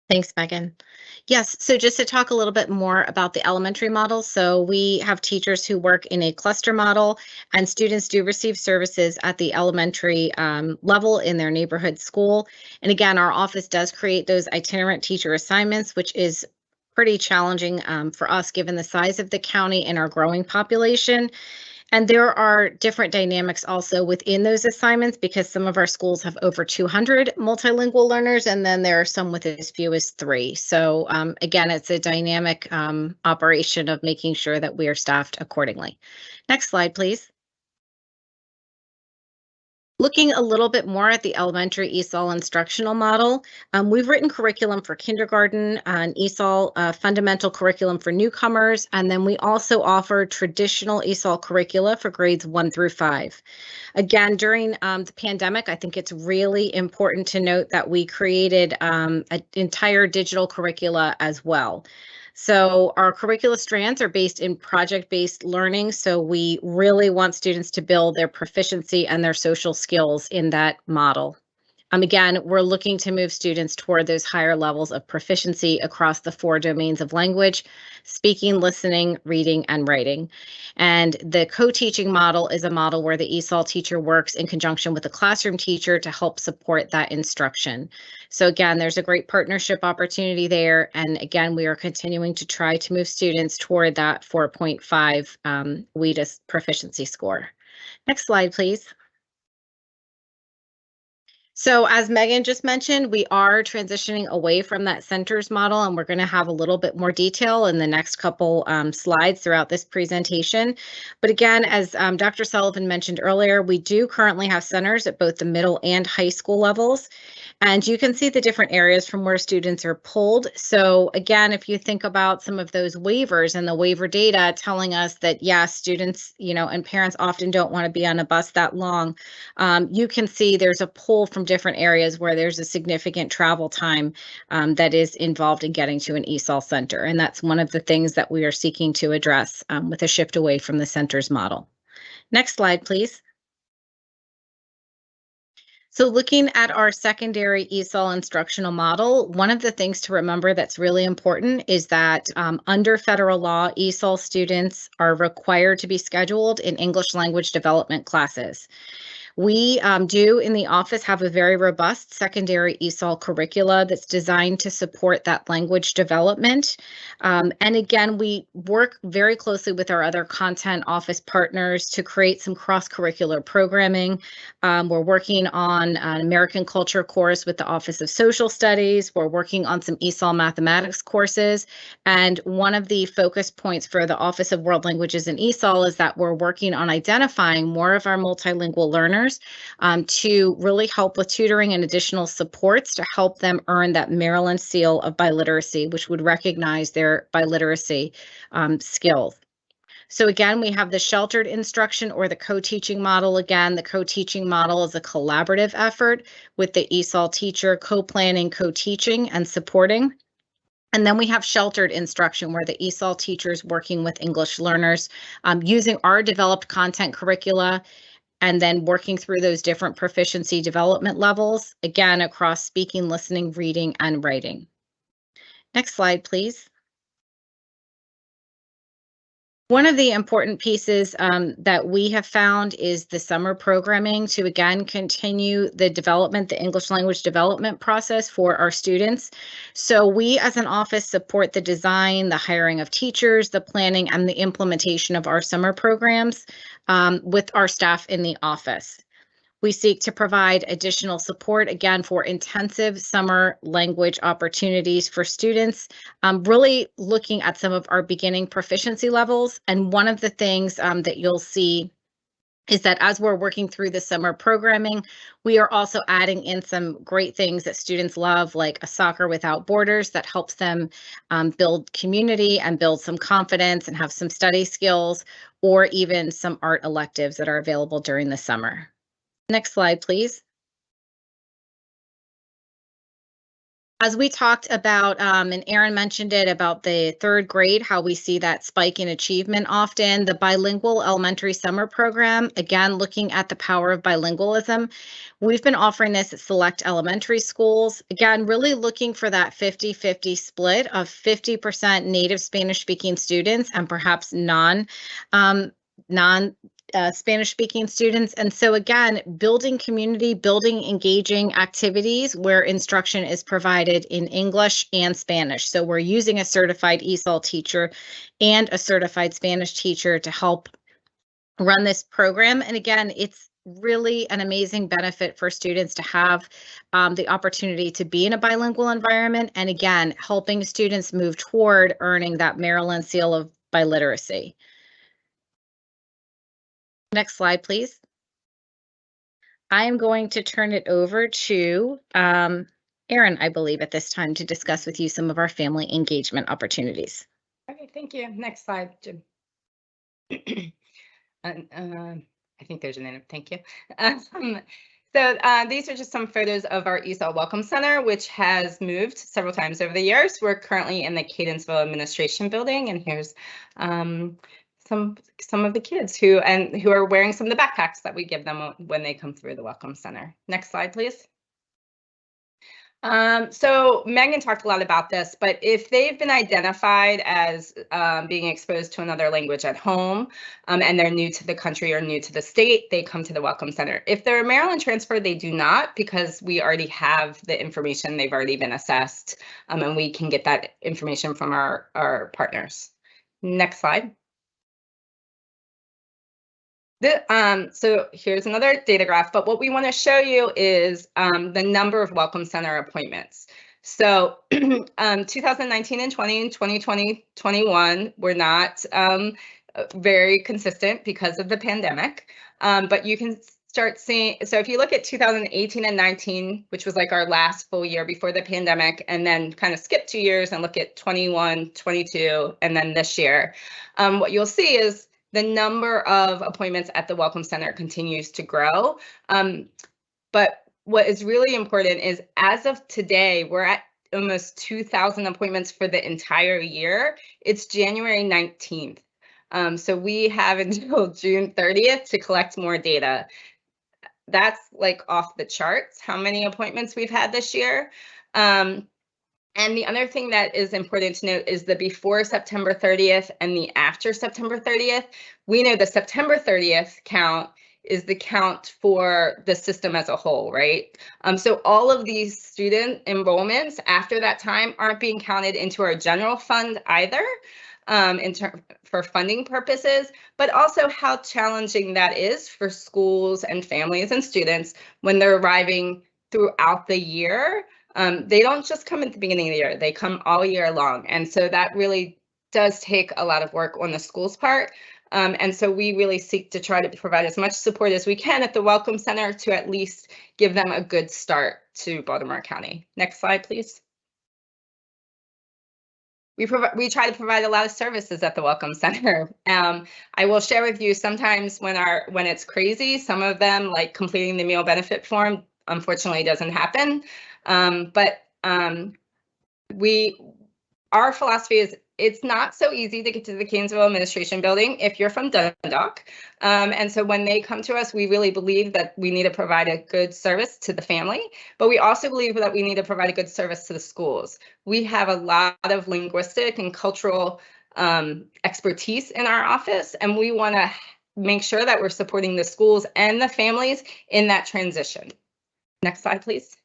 Thanks, Megan. Yes, so just to talk a little bit more about the elementary model. So we have teachers who work in a cluster model and students do receive services at the elementary um, level in their neighborhood school. And again, our office does create those itinerant teacher assignments, which is pretty challenging um, for us given the size of the county and our growing population. And there are different dynamics also within those assignments because some of our schools have over 200 multilingual learners, and then there are some with as few as three. So um, again, it's a dynamic um, operation of making sure that we are staffed accordingly. Next slide, please. Looking a little bit more at the elementary ESOL instructional model, um, we've written curriculum for kindergarten, an ESOL uh, fundamental curriculum for newcomers, and then we also offer traditional ESOL curricula for grades one through five. Again, during um, the pandemic, I think it's really important to note that we created um, an entire digital curricula as well. So our curricula strands are based in project-based learning. So we really want students to build their proficiency and their social skills in that model. Um, again, we're looking to move students toward those higher levels of proficiency across the four domains of language, speaking, listening, reading, and writing. And the co-teaching model is a model where the ESOL teacher works in conjunction with the classroom teacher to help support that instruction. So again, there's a great partnership opportunity there. And again, we are continuing to try to move students toward that 4.5 um, proficiency score. Next slide, please. So as Megan just mentioned, we are transitioning away from that centers model and we're going to have a little bit more detail in the next couple um, slides throughout this presentation. But again, as um, Dr. Sullivan mentioned earlier, we do currently have centers at both the middle and high school levels. And you can see the different areas from where students are pulled. So again, if you think about some of those waivers and the waiver data telling us that yes, students, you know, and parents often don't want to be on a bus that long, um, you can see there's a pull from different areas where there's a significant travel time um, that is involved in getting to an ESOL center. And that's one of the things that we are seeking to address um, with a shift away from the centers model. Next slide, please. So looking at our secondary ESOL instructional model, one of the things to remember that's really important is that um, under federal law, ESOL students are required to be scheduled in English language development classes. We um, do in the office have a very robust secondary ESOL curricula that's designed to support that language development. Um, and again, we work very closely with our other content office partners to create some cross-curricular programming. Um, we're working on an American culture course with the Office of Social Studies. We're working on some ESOL mathematics courses. And one of the focus points for the Office of World Languages and ESOL is that we're working on identifying more of our multilingual learners um, to really help with tutoring and additional supports to help them earn that Maryland seal of biliteracy, which would recognize their biliteracy um, skills. So again, we have the sheltered instruction or the co-teaching model. Again, the co-teaching model is a collaborative effort with the ESOL teacher co-planning, co-teaching and supporting. And then we have sheltered instruction where the ESOL teachers working with English learners um, using our developed content curricula and then working through those different proficiency development levels, again, across speaking, listening, reading, and writing. Next slide, please. One of the important pieces um, that we have found is the summer programming to again continue the development, the English language development process for our students. So we as an office support the design, the hiring of teachers, the planning and the implementation of our summer programs um, with our staff in the office. We seek to provide additional support again for intensive summer language opportunities for students, um, really looking at some of our beginning proficiency levels. And one of the things um, that you'll see is that as we're working through the summer programming, we are also adding in some great things that students love, like a soccer without borders that helps them um, build community and build some confidence and have some study skills, or even some art electives that are available during the summer. Next slide, please. As we talked about, um, and Erin mentioned it about the third grade, how we see that spike in achievement often, the bilingual elementary summer program, again, looking at the power of bilingualism. We've been offering this at select elementary schools, again, really looking for that 50-50 split of 50% native Spanish speaking students and perhaps non um, non uh, Spanish speaking students. And so again, building community, building engaging activities where instruction is provided in English and Spanish. So we're using a certified ESOL teacher and a certified Spanish teacher to help run this program. And again, it's really an amazing benefit for students to have um, the opportunity to be in a bilingual environment. And again, helping students move toward earning that Maryland seal of biliteracy. Next slide, please. I am going to turn it over to um, Erin, I believe, at this time to discuss with you some of our family engagement opportunities. Okay, thank you. Next slide, Jim. Um, I think there's an end. Thank you. Um, So uh, these are just some photos of our ESOL Welcome Center, which has moved several times over the years. We're currently in the Catonsville Administration Building, and here's um, some some of the kids who and who are wearing some of the backpacks that we give them when they come through the Welcome Center. Next slide, please. Um, so Megan talked a lot about this, but if they've been identified as um, being exposed to another language at home um, and they're new to the country or new to the state, they come to the Welcome Center. If they're a Maryland transfer, they do not because we already have the information. They've already been assessed um, and we can get that information from our, our partners. Next slide. The, um, so here's another data graph, but what we want to show you is um, the number of Welcome Center appointments. So um, 2019 and 20 and 2020, 21 were not um, very consistent because of the pandemic, um, but you can start seeing, so if you look at 2018 and 19, which was like our last full year before the pandemic, and then kind of skip two years and look at 21, 22, and then this year, um, what you'll see is the number of appointments at the Welcome Center continues to grow. Um, but what is really important is as of today, we're at almost 2,000 appointments for the entire year. It's January 19th. Um, so we have until June 30th to collect more data. That's like off the charts, how many appointments we've had this year. Um, and the other thing that is important to note is the before September 30th and the after September 30th. We know the September 30th count is the count for the system as a whole, right? Um, so all of these student enrollments after that time aren't being counted into our general fund either um, in for funding purposes, but also how challenging that is for schools and families and students when they're arriving throughout the year um, they don't just come at the beginning of the year, they come all year long. And so that really does take a lot of work on the school's part. Um, and so we really seek to try to provide as much support as we can at the Welcome Center to at least give them a good start to Baltimore County. Next slide, please. We we try to provide a lot of services at the Welcome Center. Um, I will share with you sometimes when our when it's crazy, some of them like completing the meal benefit form unfortunately doesn't happen. Um, but um, we, our philosophy is it's not so easy to get to the Catonsville Administration Building if you're from Dundalk. Um, and so when they come to us, we really believe that we need to provide a good service to the family, but we also believe that we need to provide a good service to the schools. We have a lot of linguistic and cultural um, expertise in our office, and we want to make sure that we're supporting the schools and the families in that transition. Next slide, please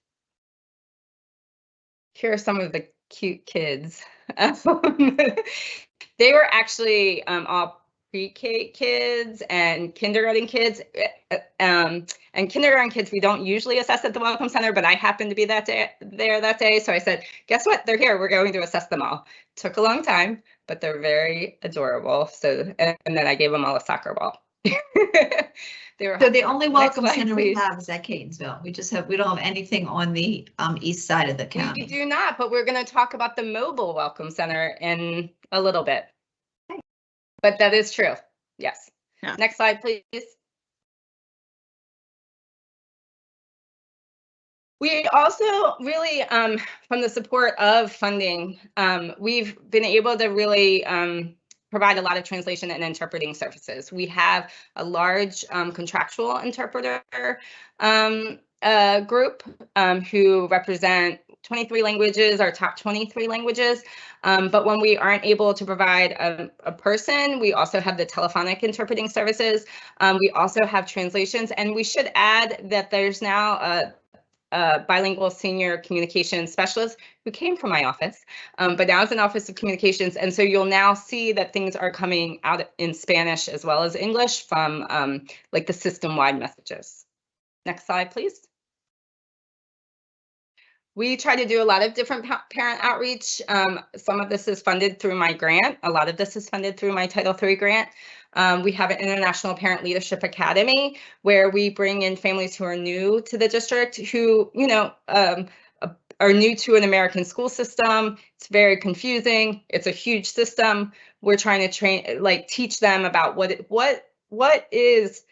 here are some of the cute kids. they were actually um, all pre-K kids and kindergarten kids. Uh, um, and kindergarten kids we don't usually assess at the Welcome Center, but I happened to be that day there that day. So I said, guess what? They're here. We're going to assess them all. Took a long time, but they're very adorable. So, and, and then I gave them all a soccer ball. So the only welcome slide, center we have is at Catonsville. We just have, we don't have anything on the um east side of the county. We do not, but we're going to talk about the mobile welcome center in a little bit. But that is true. Yes. Yeah. Next slide, please. We also really, um, from the support of funding, um, we've been able to really um, provide a lot of translation and interpreting services. We have a large um, contractual interpreter um, uh, group um, who represent 23 languages, our top 23 languages. Um, but when we aren't able to provide a, a, person, we also have the telephonic interpreting services. Um, we also have translations, and we should add that there's now a a bilingual senior communications specialist who came from my office, um, but now it's an office of communications. And so you'll now see that things are coming out in Spanish as well as English from um, like the system wide messages. Next slide, please. We try to do a lot of different parent outreach. Um, some of this is funded through my grant. A lot of this is funded through my Title III grant. Um, we have an International Parent Leadership Academy where we bring in families who are new to the district who, you know, um, uh, are new to an American school system. It's very confusing. It's a huge system. We're trying to train, like, teach them about what what what is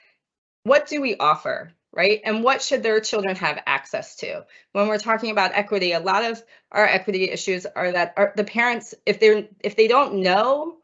what do we offer right and what should their children have access to when we're talking about equity a lot of our equity issues are that the parents if they're if they don't know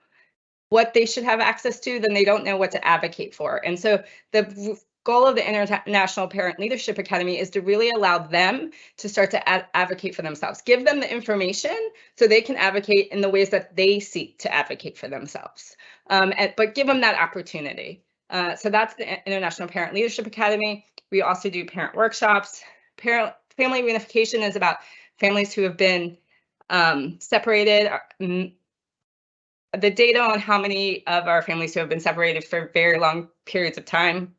what they should have access to then they don't know what to advocate for and so the goal of the international parent leadership academy is to really allow them to start to ad- advocate for themselves give them the information so they can advocate in the ways that they seek to advocate for themselves um, and, but give them that opportunity. Uh, so that's the International Parent Leadership Academy. We also do parent workshops. Parent family reunification is about families who have been um, separated. The data on how many of our families who have been separated for very long periods of time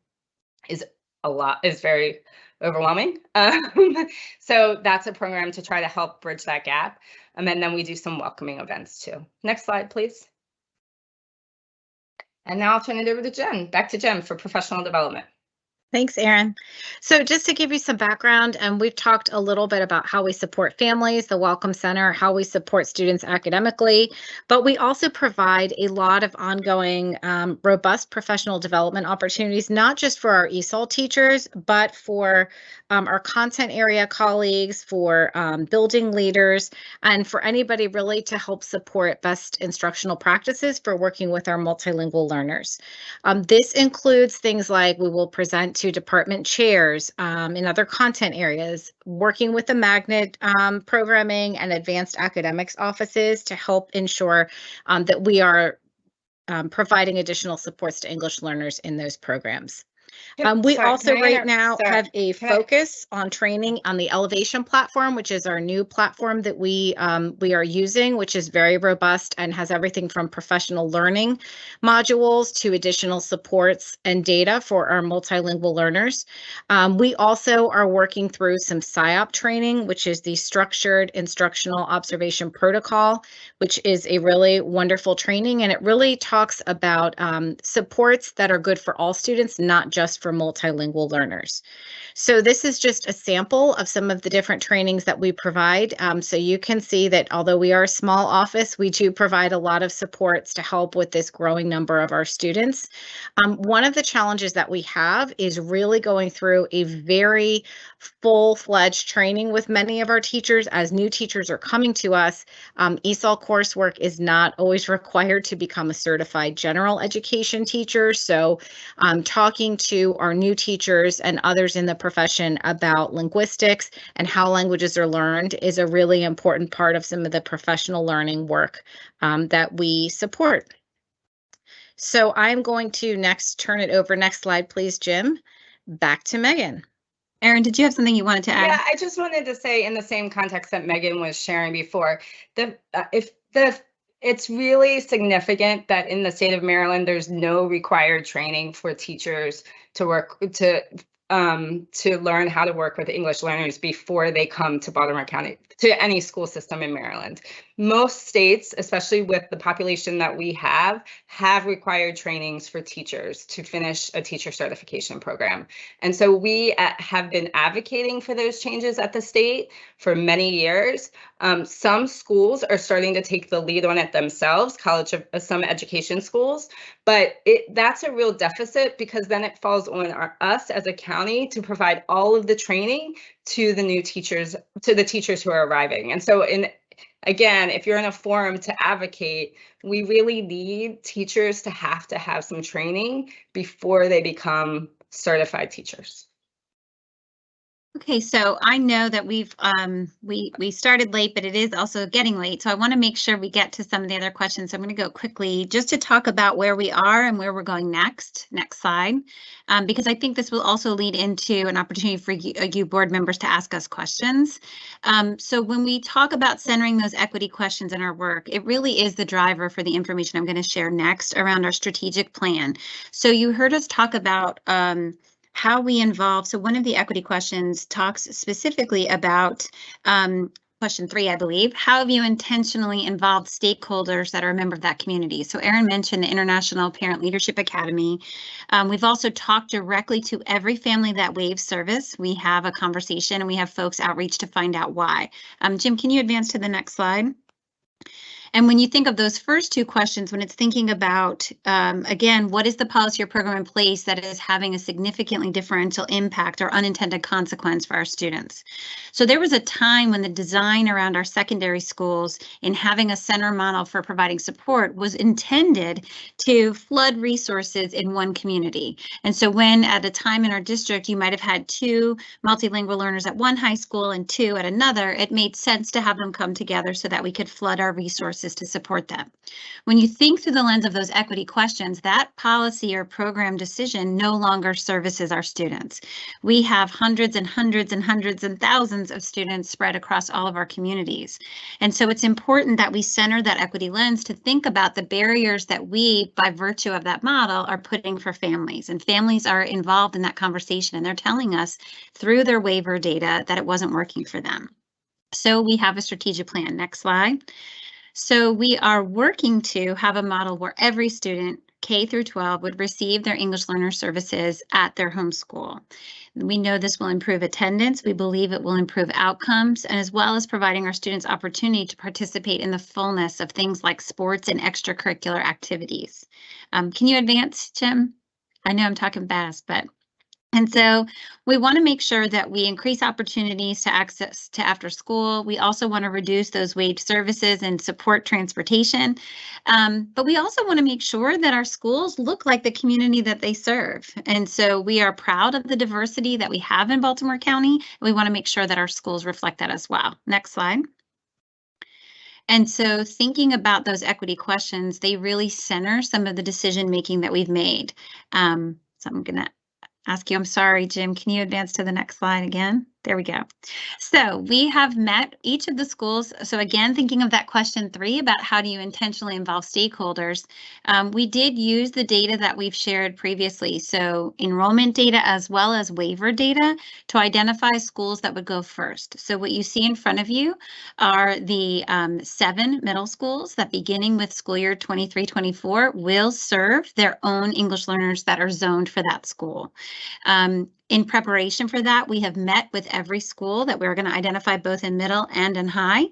is a lot, is very overwhelming. Um, so that's a program to try to help bridge that gap. Um, and then then we do some welcoming events too. Next slide, please. And now I'll turn it over to Jen, back to Jen for professional development. Thanks, Erin. So just to give you some background, um, we've talked a little bit about how we support families, the Welcome Center, how we support students academically, but we also provide a lot of ongoing um, robust professional development opportunities, not just for our ESOL teachers, but for um, our content area colleagues, for um, building leaders, and for anybody really to help support best instructional practices for working with our multilingual learners. Um, this includes things like we will present to department chairs um, in other content areas, working with the magnet um, programming and advanced academics offices to help ensure um, that we are um, providing additional supports to English learners in those programs. Um, we Sorry, also right now sorry, have a can I- focus on training on the Ellevation platform, which is our new platform that we um, we are using, which is very robust and has everything from professional learning modules to additional supports and data for our multilingual learners. Um, we also are working through some SIOP training, which is the Structured Instructional Observation Protocol, which is a really wonderful training, and it really talks about um, supports that are good for all students, not just for multilingual learners. So this is just a sample of some of the different trainings that we provide. Um, so you can see that although we are a small office, we do provide a lot of supports to help with this growing number of our students. Um, one of the challenges that we have is really going through a very full-fledged training with many of our teachers as new teachers are coming to us. Um, ESOL coursework is not always required to become a certified general education teacher. So um, talking to our new teachers and others in the profession about linguistics and how languages are learned is a really important part of some of the professional learning work um, that we support. So I'm going to next turn it over. Next slide, please, Jim. Back to Megan. Erin, did you have something you wanted to add? Yeah, I just wanted to say in the same context that Megan was sharing before, the uh, if the it's really significant that in the state of Maryland, there's no required training for teachers to work to um, to learn how to work with English learners before they come to Baltimore County to any school system in Maryland. Most states, especially with the population that we have, have required trainings for teachers to finish a teacher certification program. And so we uh, have been advocating for those changes at the state for many years. Um, some schools are starting to take the lead on it themselves, college of uh, some education schools, but it that's a real deficit because then it falls on our, us as a county to provide all of the training to the new teachers, to the teachers who are arriving. And so in again, if you're in a forum to advocate, we really need teachers to have to have some training before they become certified teachers. Okay, so I know that we've, um, we, we started late, but it is also getting late. So I want to make sure we get to some of the other questions. So I'm going to go quickly just to talk about where we are and where we're going next. Next slide. Um, because I think this will also lead into an opportunity for you, uh, you board members to ask us questions. Um, so when we talk about centering those equity questions in our work, it really is the driver for the information I'm going to share next around our strategic plan. So you heard us talk about, um, how we involve. So one of the equity questions talks specifically about um, question three, I believe. How have you intentionally involved stakeholders that are a member of that community? So Erin mentioned the International Parent Leadership Academy. Um, we've also talked directly to every family that waives service. We have a conversation and we have folks outreach to find out why. Um, Jim, can you advance to the next slide? And when you think of those first two questions, when it's thinking about, um, again, what is the policy or program in place that is having a significantly differential impact or unintended consequence for our students? So there was a time when the design around our secondary schools in having a center model for providing support was intended to flood resources in one community. And so when at a time in our district, you might have had two multilingual learners at one high school and two at another, it made sense to have them come together so that we could flood our resources to support them. When you think through the lens of those equity questions, that policy or program decision no longer services our students. We have hundreds and hundreds and hundreds and thousands of students spread across all of our communities. And so it's important that we center that equity lens to think about the barriers that we, by virtue of that model, are putting for families. And families are involved in that conversation and they're telling us through their waiver data that it wasn't working for them. So we have a strategic plan. Next slide. So we are working to have a model where every student K through 12 would receive their English learner services at their home school. We know this will improve attendance. We believe it will improve outcomes and as well as providing our students opportunity to participate in the fullness of things like sports and extracurricular activities. Um, can you advance, Jim? I know I'm talking fast, but and so we want to make sure that we increase opportunities to access to after school. We also want to reduce those waived services and support transportation. Um, but we also want to make sure that our schools look like the community that they serve. And so we are proud of the diversity that we have in Baltimore County. We want to make sure that our schools reflect that as well. Next slide. And so thinking about those equity questions, they really center some of the decision making that we've made. Um, so I'm going to ask you, I'm sorry, Jim, can you advance to the next slide again? There we go. So we have met each of the schools. So again, thinking of that question three about how do you intentionally involve stakeholders, um, we did use the data that we've shared previously. So enrollment data as well as waiver data to identify schools that would go first. So what you see in front of you are the um, seven middle schools that beginning with school year 23-24 will serve their own English learners that are zoned for that school. Um, in preparation for that, we have met with every school that we're going to identify both in middle and in high.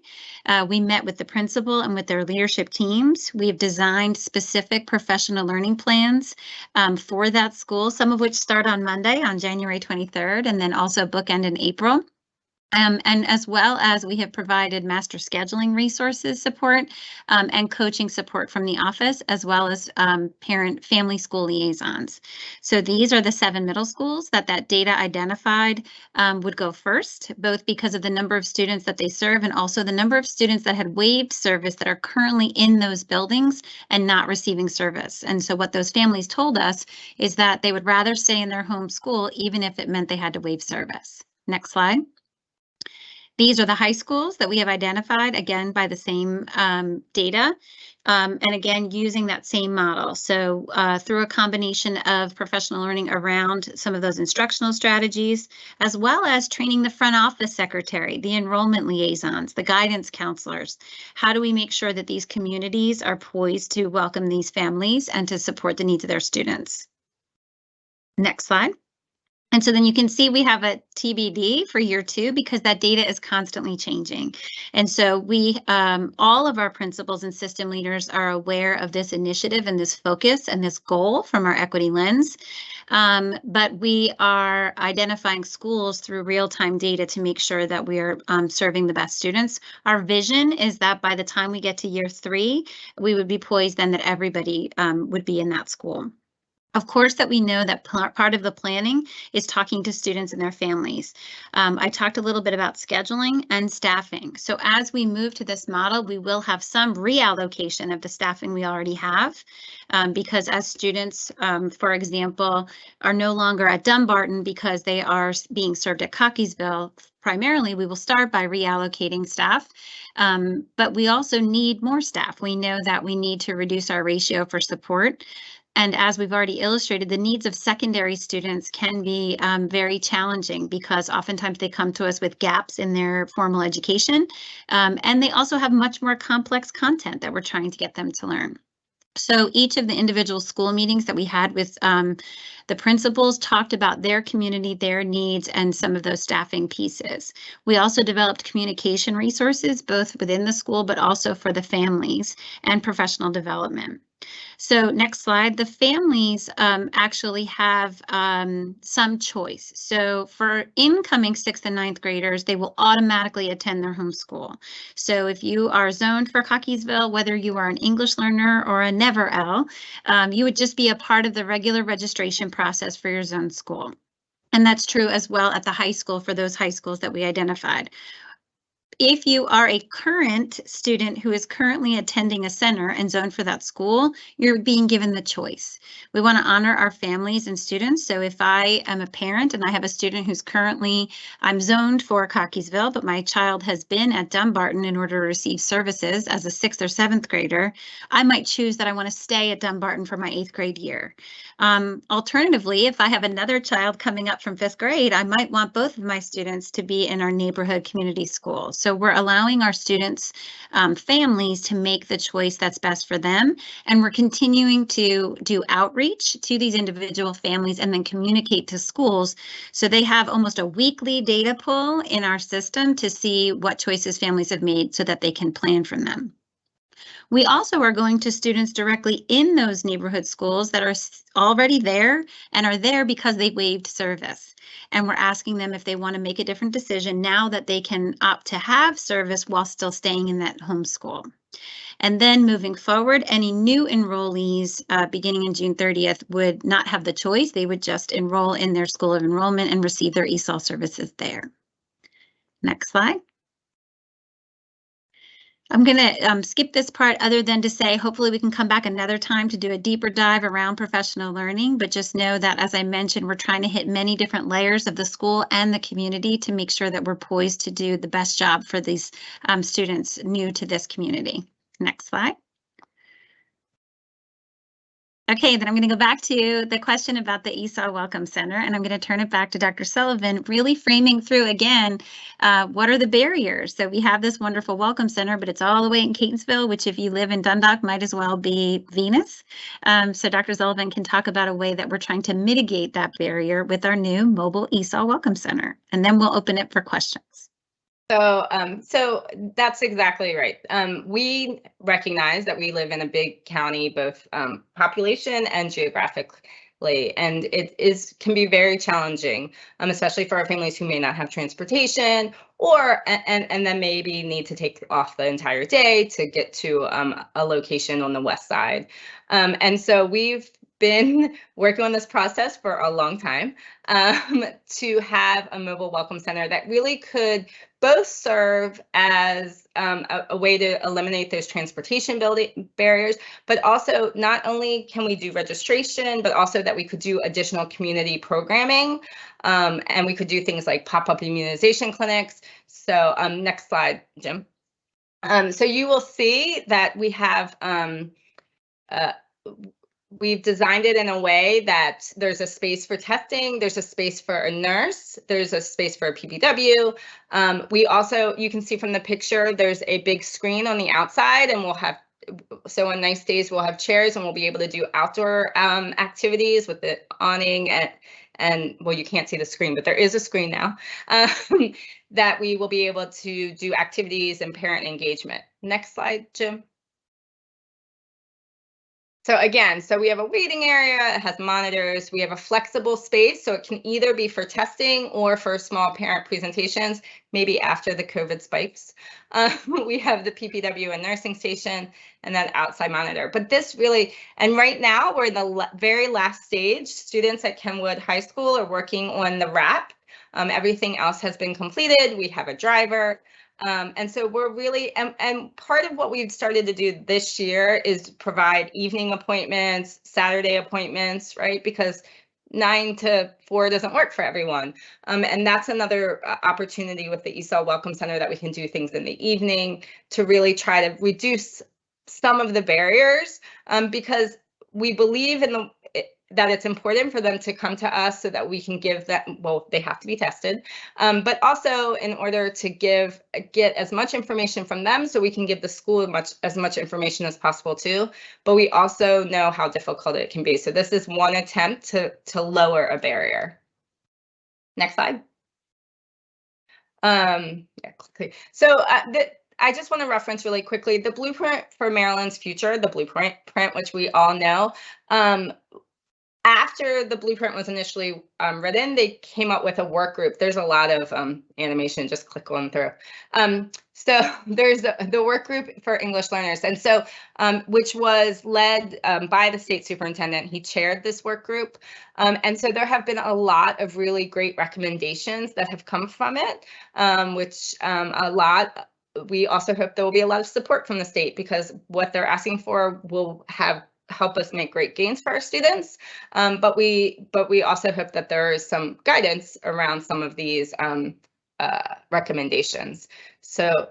Uh, we met with the principal and with their leadership teams. We've designed specific professional learning plans um, for that school, some of which start on Monday on January 23rd and then also bookend in April. Um, and as well as we have provided master scheduling resources support um, and coaching support from the office, as well as um, parent family school liaisons. So these are the seven middle schools that that data identified um, would go first, both because of the number of students that they serve and also the number of students that had waived service that are currently in those buildings and not receiving service. And so what those families told us is that they would rather stay in their home school, even if it meant they had to waive service. Next slide. These are the high schools that we have identified, again, by the same um, data. Um, and again, using that same model. So uh, through a combination of professional learning around some of those instructional strategies, as well as training the front office secretary, the enrollment liaisons, the guidance counselors. How do we make sure that these communities are poised to welcome these families and to support the needs of their students? Next slide. And so then you can see we have a TBD for year two because that data is constantly changing. And so we, um, all of our principals and system leaders are aware of this initiative and this focus and this goal from our equity lens. Um, but we are identifying schools through real-time data to make sure that we are um, serving the best students. Our vision is that by the time we get to year three, we would be poised then that everybody um, would be in that school. Of course, that we know that part of the planning is talking to students and their families. Um, I talked a little bit about scheduling and staffing. So as we move to this model, we will have some reallocation of the staffing we already have um, because as students, um, for example, are no longer at Dumbarton because they are being served at Cockeysville, primarily we will start by reallocating staff, um, but we also need more staff. We know that we need to reduce our ratio for support. And as we've already illustrated, the needs of secondary students can be um, very challenging because oftentimes they come to us with gaps in their formal education. Um, and they also have much more complex content that we're trying to get them to learn. So each of the individual school meetings that we had with um, the principals talked about their community, their needs, and some of those staffing pieces. We also developed communication resources, both within the school, but also for the families and professional development. So next slide, the families um, actually have um, some choice. So for incoming sixth and ninth graders, they will automatically attend their home school. So if you are zoned for Cockeysville, whether you are an English learner or a Never L, um, you would just be a part of the regular registration process for your zone school. And that's true as well at the high school for those high schools that we identified if you are a current student who is currently attending a center and zoned for that school, you're being given the choice. We want to honor our families and students. So if I am a parent and I have a student who's currently, I'm zoned for Cockeysville, but my child has been at Dumbarton in order to receive services as a sixth or seventh grader, I might choose that I want to stay at Dumbarton for my eighth grade year. Um, alternatively, if I have another child coming up from fifth grade, I might want both of my students to be in our neighborhood community school. So we're allowing our students, um, families to make the choice that's best for them. And we're continuing to do outreach to these individual families and then communicate to schools. So they have almost a weekly data pull in our system to see what choices families have made so that they can plan from them. We also are going to students directly in those neighborhood schools that are already there and are there because they waived service. And we're asking them if they want to make a different decision now that they can opt to have service while still staying in that home school. And then moving forward, any new enrollees uh, beginning in June 30th would not have the choice. They would just enroll in their school of enrollment and receive their ESOL services there. Next slide. I'm going to um, skip this part other than to say hopefully we can come back another time to do a deeper dive around professional learning, but just know that as I mentioned, we're trying to hit many different layers of the school and the community to make sure that we're poised to do the best job for these um, students new to this community. Next slide. Okay, then I'm going to go back to the question about the ESOL Welcome Center, and I'm going to turn it back to Dr. Sullivan, really framing through again, uh, what are the barriers? So we have this wonderful Welcome Center, but it's all the way in Catonsville, which if you live in Dundalk might as well be Venus. Um, so Dr. Sullivan can talk about a way that we're trying to mitigate that barrier with our new mobile ESOL Welcome Center, and then we'll open it for questions. So, um, so that's exactly right. Um, we recognize that we live in a big county, both um, population and geographically, and it is can be very challenging, um, especially for our families who may not have transportation or and and then maybe need to take off the entire day to get to um, a location on the west side. Um, and so we've been working on this process for a long time um, to have a mobile welcome center that really could both serve as um, a, a, way to eliminate those transportation building barriers, but also not only can we do registration, but also that we could do additional community programming um, and we could do things like pop-up immunization clinics. So um, next slide, Jim. Um, so you will see that we have um, uh, we've designed it in a way that there's a space for testing, there's a space for a nurse, there's a space for a PPW. Um, we also, you can see from the picture, there's a big screen on the outside and we'll have, so on nice days, we'll have chairs and we'll be able to do outdoor um, activities with the awning and, and well, you can't see the screen, but there is a screen now um, that we will be able to do activities and parent engagement. Next slide, Jim. So again, so we have a waiting area, it has monitors, we have a flexible space, so it can either be for testing or for small parent presentations, maybe after the COVID spikes. Uh, we have the PPW and nursing station and then outside monitor. But this really, and right now we're in the very last stage. Students at Kenwood High School are working on the wrap. Um, everything else has been completed. We have a driver. Um, and so we're really, and, and part of what we've started to do this year is provide evening appointments, Saturday appointments, right? Because nine to four doesn't work for everyone. Um, and that's another uh, opportunity with the ESOL Welcome Center that we can do things in the evening to really try to reduce some of the barriers um, because we believe in the that it's important for them to come to us so that we can give them, well, they have to be tested. Um, but also in order to give, get as much information from them so we can give the school as much, as much information as possible too. But we also know how difficult it can be. So this is one attempt to, to lower a barrier. Next slide. Um, yeah. So uh, the, I just want to reference really quickly the blueprint for Maryland's future, the blueprint, print, which we all know. Um, after the blueprint was initially um, written, they came up with a work group. There's a lot of um, animation, just click on through. Um, so there's the, the work group for English learners. And so, um, which was led um, by the state superintendent. He chaired this work group. Um, and so there have been a lot of really great recommendations that have come from it, which a lot we also hope there will be a lot of support from the state because what they're asking for will have help us make great gains for our students. Um, but we but we also hope that there is some guidance around some of these um, uh, recommendations. So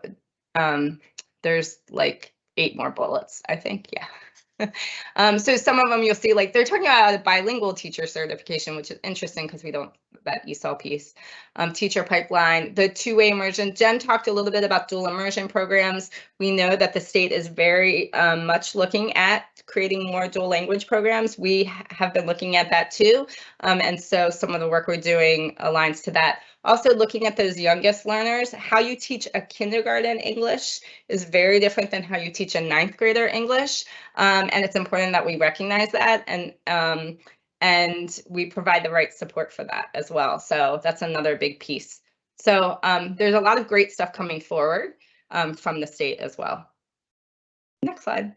um, there's like eight more bullets, I think. Yeah. um, so some of them you'll see like they're talking about a bilingual teacher certification, which is interesting because we don't that ESOL piece. Um, teacher pipeline, the two-way immersion. Jen talked a little bit about dual immersion programs. We know that the state is very um, much looking at creating more dual language programs. We have been looking at that too. Um, and so some of the work we're doing aligns to that. Also looking at those youngest learners, how you teach a kindergarten English is very different than how you teach a ninth grader English. Um, and it's important that we recognize that and um, and we provide the right support for that as well. So that's another big piece. So um, there's a lot of great stuff coming forward um, from the state as well. Next slide.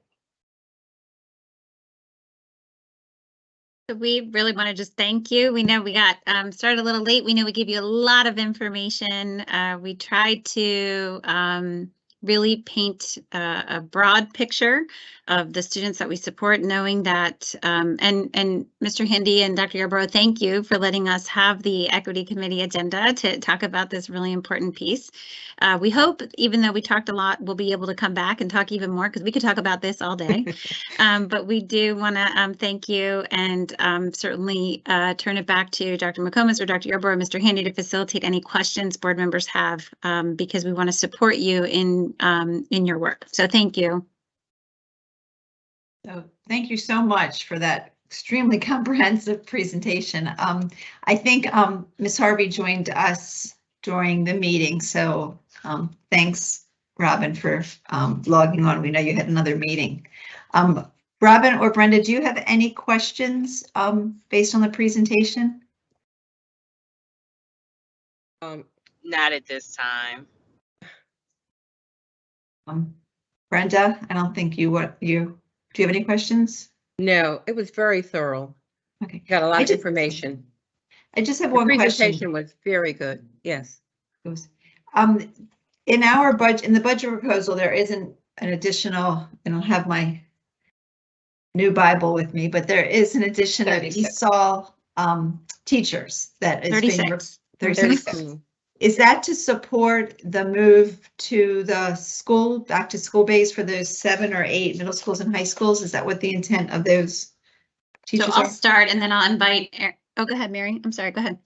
So we really want to just thank you. We know we got um, started a little late. We know we gave you a lot of information. Uh, we tried to um, really paint uh, a broad picture of the students that we support, knowing that, um, and, and Mr. Handy and Dr. Yarborough, thank you for letting us have the Equity Committee agenda to talk about this really important piece. Uh, we hope, even though we talked a lot, we'll be able to come back and talk even more because we could talk about this all day. um, but we do want to um, thank you and um, certainly uh, turn it back to Dr. McComas or Dr. Yarborough, Mr. Handy to facilitate any questions board members have um, because we want to support you in um, in your work. So thank you. So thank you so much for that extremely comprehensive presentation. Um, I think um, Ms. Harvey joined us during the meeting, so um, thanks, Robin, for um, logging on. We know you had another meeting. Um, Robin or Brenda, do you have any questions um, based on the presentation? Um, not at this time. Um, Brenda, I don't think you what you do. You have any questions? No, it was very thorough. Okay, Got a lot of just- information. I just have The one question. presentation was very good. Yes. goes. Um, in our budget, in the budget proposal, there isn't an additional, and I don't have my new Bible with me, but there is an addition of 36. ESOL um, teachers that is being. re- 36. 36. Mm. Is that to support the move to the school, back to school base for those seven or eight middle schools and high schools? Is that what the intent of those teachers So teachers I'll are? start and then I'll invite. Oh, go ahead, Mary. I'm sorry. Go ahead.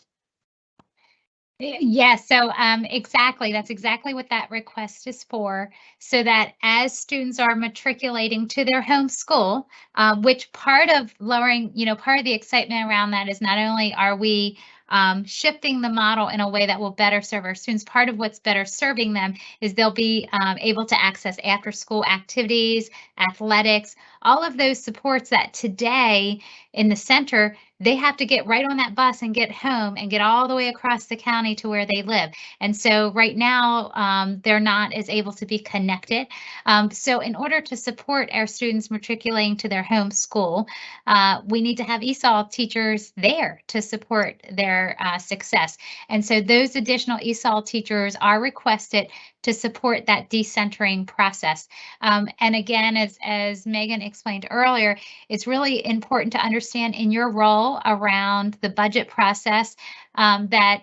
Yes, so um, exactly, that's exactly what that request is for. So that as students are matriculating to their home school, um, which part of lowering, you know, part of the excitement around that is not only are we um, shifting the model in a way that will better serve our students, part of what's better serving them is they'll be um, able to access after school activities, athletics, all of those supports that today in the center they have to get right on that bus and get home and get all the way across the county to where they live. And so right now, um, they're not as able to be connected. Um, so in order to support our students matriculating to their home school, uh, we need to have ESOL teachers there to support their uh, success. And so those additional ESOL teachers are requested to support that decentering process. Um, and again, as, as Megan explained earlier, it's really important to understand in your role around the budget process um, that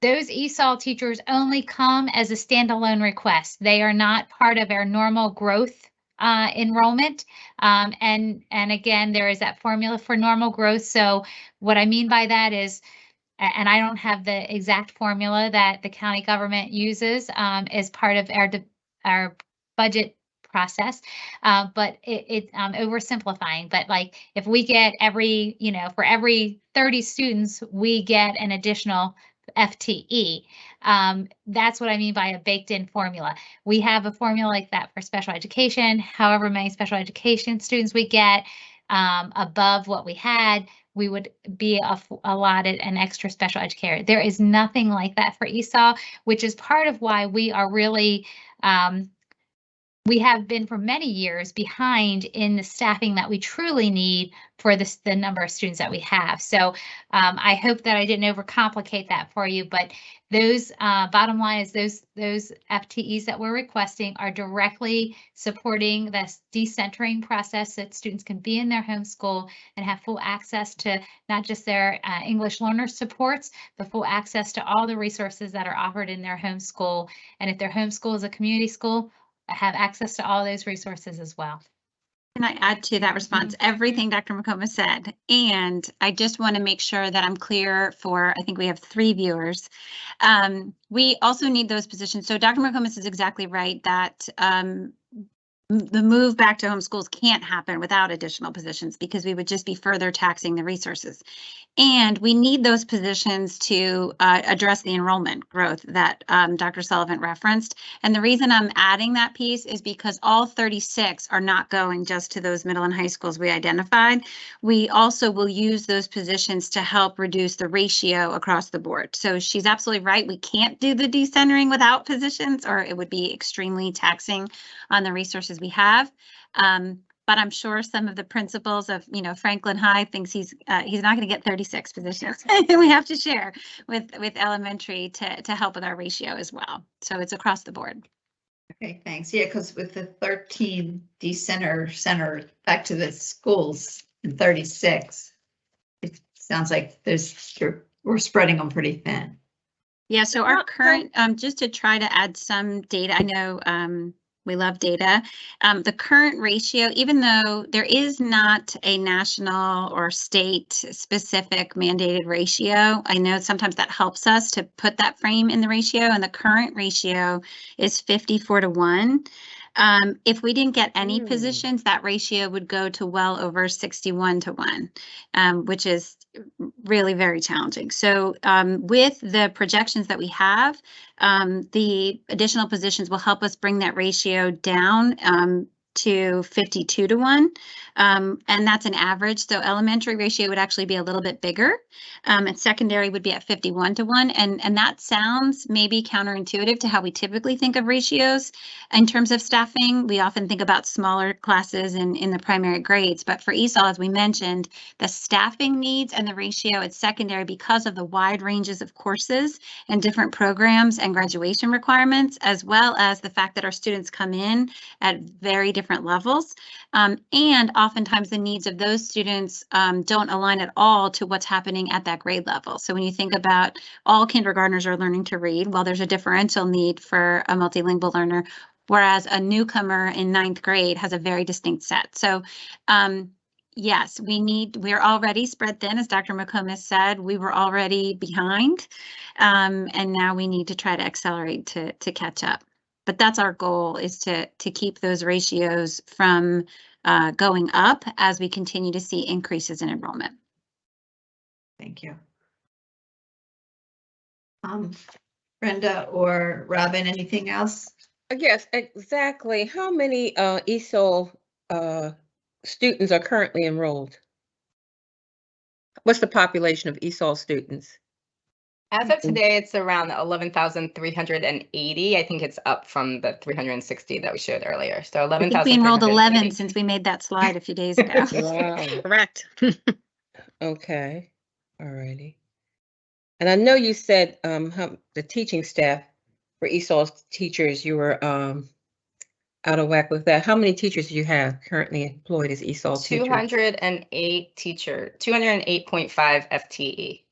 those ESOL teachers only come as a standalone request. They are not part of our normal growth uh, enrollment. Um, and, and again, there is that formula for normal growth. So what I mean by that is, and I don't have the exact formula that the county government uses um, as part of our, our budget process. Uh, but it, it, um, oversimplifying, but like if we get every, you know, for every 30 students, we get an additional FTE. Um, that's what I mean by a baked in formula. We have a formula like that for special education, however many special education students we get um, above what we had, we would be allotted an extra special educator. There is nothing like that for ESOL, which is part of why we are really um, we have been for many years behind in the staffing that we truly need for this, the number of students that we have. So um, I hope that I didn't overcomplicate that for you, but those uh, bottom line is those those FTEs that we're requesting are directly supporting this decentering process that students can be in their home school and have full access to not just their uh, English learner supports, but full access to all the resources that are offered in their home school. And if their home school is a community school, have access to all those resources as well. Can I add to that response? Everything Dr. McComas said. And I just want to make sure that I'm clear for, I think we have three viewers. Um, we also need those positions. So Dr. McComas is exactly right that um, the move back to homeschools can't happen without additional positions because we would just be further taxing the resources. And we need those positions to uh, address the enrollment growth that um, Dr. Sullivan referenced. And the reason I'm adding that piece is because all 36 are not going just to those middle and high schools we identified. We also will use those positions to help reduce the ratio across the board. So she's absolutely right. We can't do the decentering without positions or it would be extremely taxing on the resources we have. Um, but I'm sure some of the principals of, you know, Franklin High thinks he's, uh, he's not going to get 36 positions. we have to share with, with elementary to, to help with our ratio as well. So it's across the board. Okay, thanks. Yeah, because with the thirteen decenter center center back to the schools in thirty-six, it sounds like there's, we're spreading them pretty thin. Yeah, so our current, um, just to try to add some data, I know, um, we love data. Um, the current ratio, even though there is not a national or state specific mandated ratio, I know sometimes that helps us to put that frame in the ratio and the current ratio is 54 to 1. Um, if we didn't get any Hmm. positions, that ratio would go to well over 61 to 1, um, which is really very challenging. So um, with the projections that we have, um, the additional positions will help us bring that ratio down um, to 52 to 1. Um, and that's an average. So elementary ratio would actually be a little bit bigger. Um, and secondary would be at 51 to 1. And, and that sounds maybe counterintuitive to how we typically think of ratios. In terms of staffing, we often think about smaller classes in, in the primary grades. But for ESOL, as we mentioned, the staffing needs and the ratio at secondary because of the wide ranges of courses and different programs and graduation requirements, as well as the fact that our students come in at very different levels. Um, and oftentimes the needs of those students um, don't align at all to what's happening at that grade level. So when you think about all kindergartners are learning to read, well, there's a differential need for a multilingual learner, whereas a newcomer in ninth grade has a very distinct set. So um, yes, we need, we're already spread thin, as Dr. McComas said, we were already behind. Um, and now we need to try to accelerate to, to catch up. But that's our goal is to, to keep those ratios from uh, going up as we continue to see increases in enrollment. Thank you. Um, Brenda or Robin, anything else? Uh, Yes, exactly. How many uh ESOL uh students are currently enrolled? What's the population of ESOL students? As of today, it's around 11,380. I think it's up from the 360 that we showed earlier. So I 11,000. think we enrolled 11 since we made that slide a few days ago. Wow. Correct. Okay, all righty. And I know you said um how the teaching staff for ESOL teachers, you were um out of whack with that. How many teachers do you have currently employed as ESOL teachers? 208 teacher, 208.5 FTE.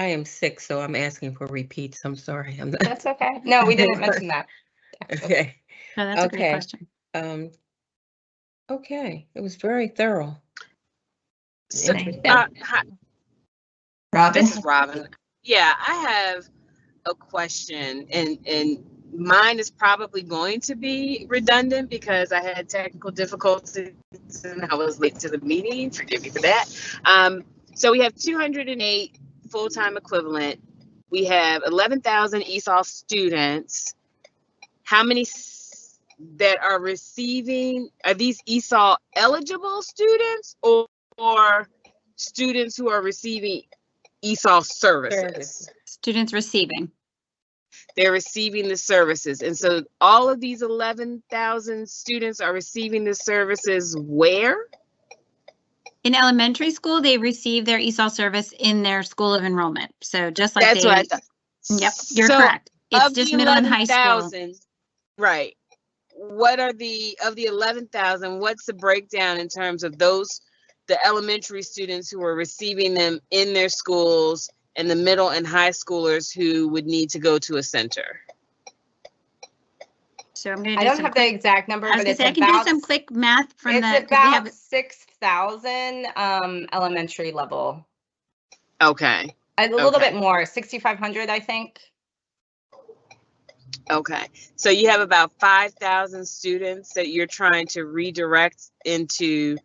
I am sick, so I'm asking for repeats. I'm sorry. I'm not. That's okay. No, we didn't mention that. Okay. No, that's okay. a great question. Um, okay, it was very thorough. So, uh, Robin? This is Robin. Yeah, I have a question, and and mine is probably going to be redundant because I had technical difficulties and I was late to the meeting. Forgive me for that. Um, so we have 208 full time equivalent. We have 11,000 ESOL students. How many that are receiving are these ESOL eligible students or, or students who are receiving ESOL services? Students receiving. They're receiving the services. And so all of these 11,000 students are receiving the services where? In elementary school, they receive their ESOL service in their school of enrollment. So just like That's they. what I thought. Yep, you're So correct. It's just the middle and high school. 11,000, Right. What are the, of the 11,000, what's the breakdown in terms of those, the elementary students who are receiving them in their schools and the middle and high schoolers who would need to go to a center? So I'm gonna I do don't some have the quick, exact number, I was but gonna it's say, I can do about, some quick math from the. it's 'cause we have- about six thousand, um, elementary level. Okay, A little Okay. bit more, sixty-five hundred, I think. okay. So you have about 5,000 students that you're trying to redirect into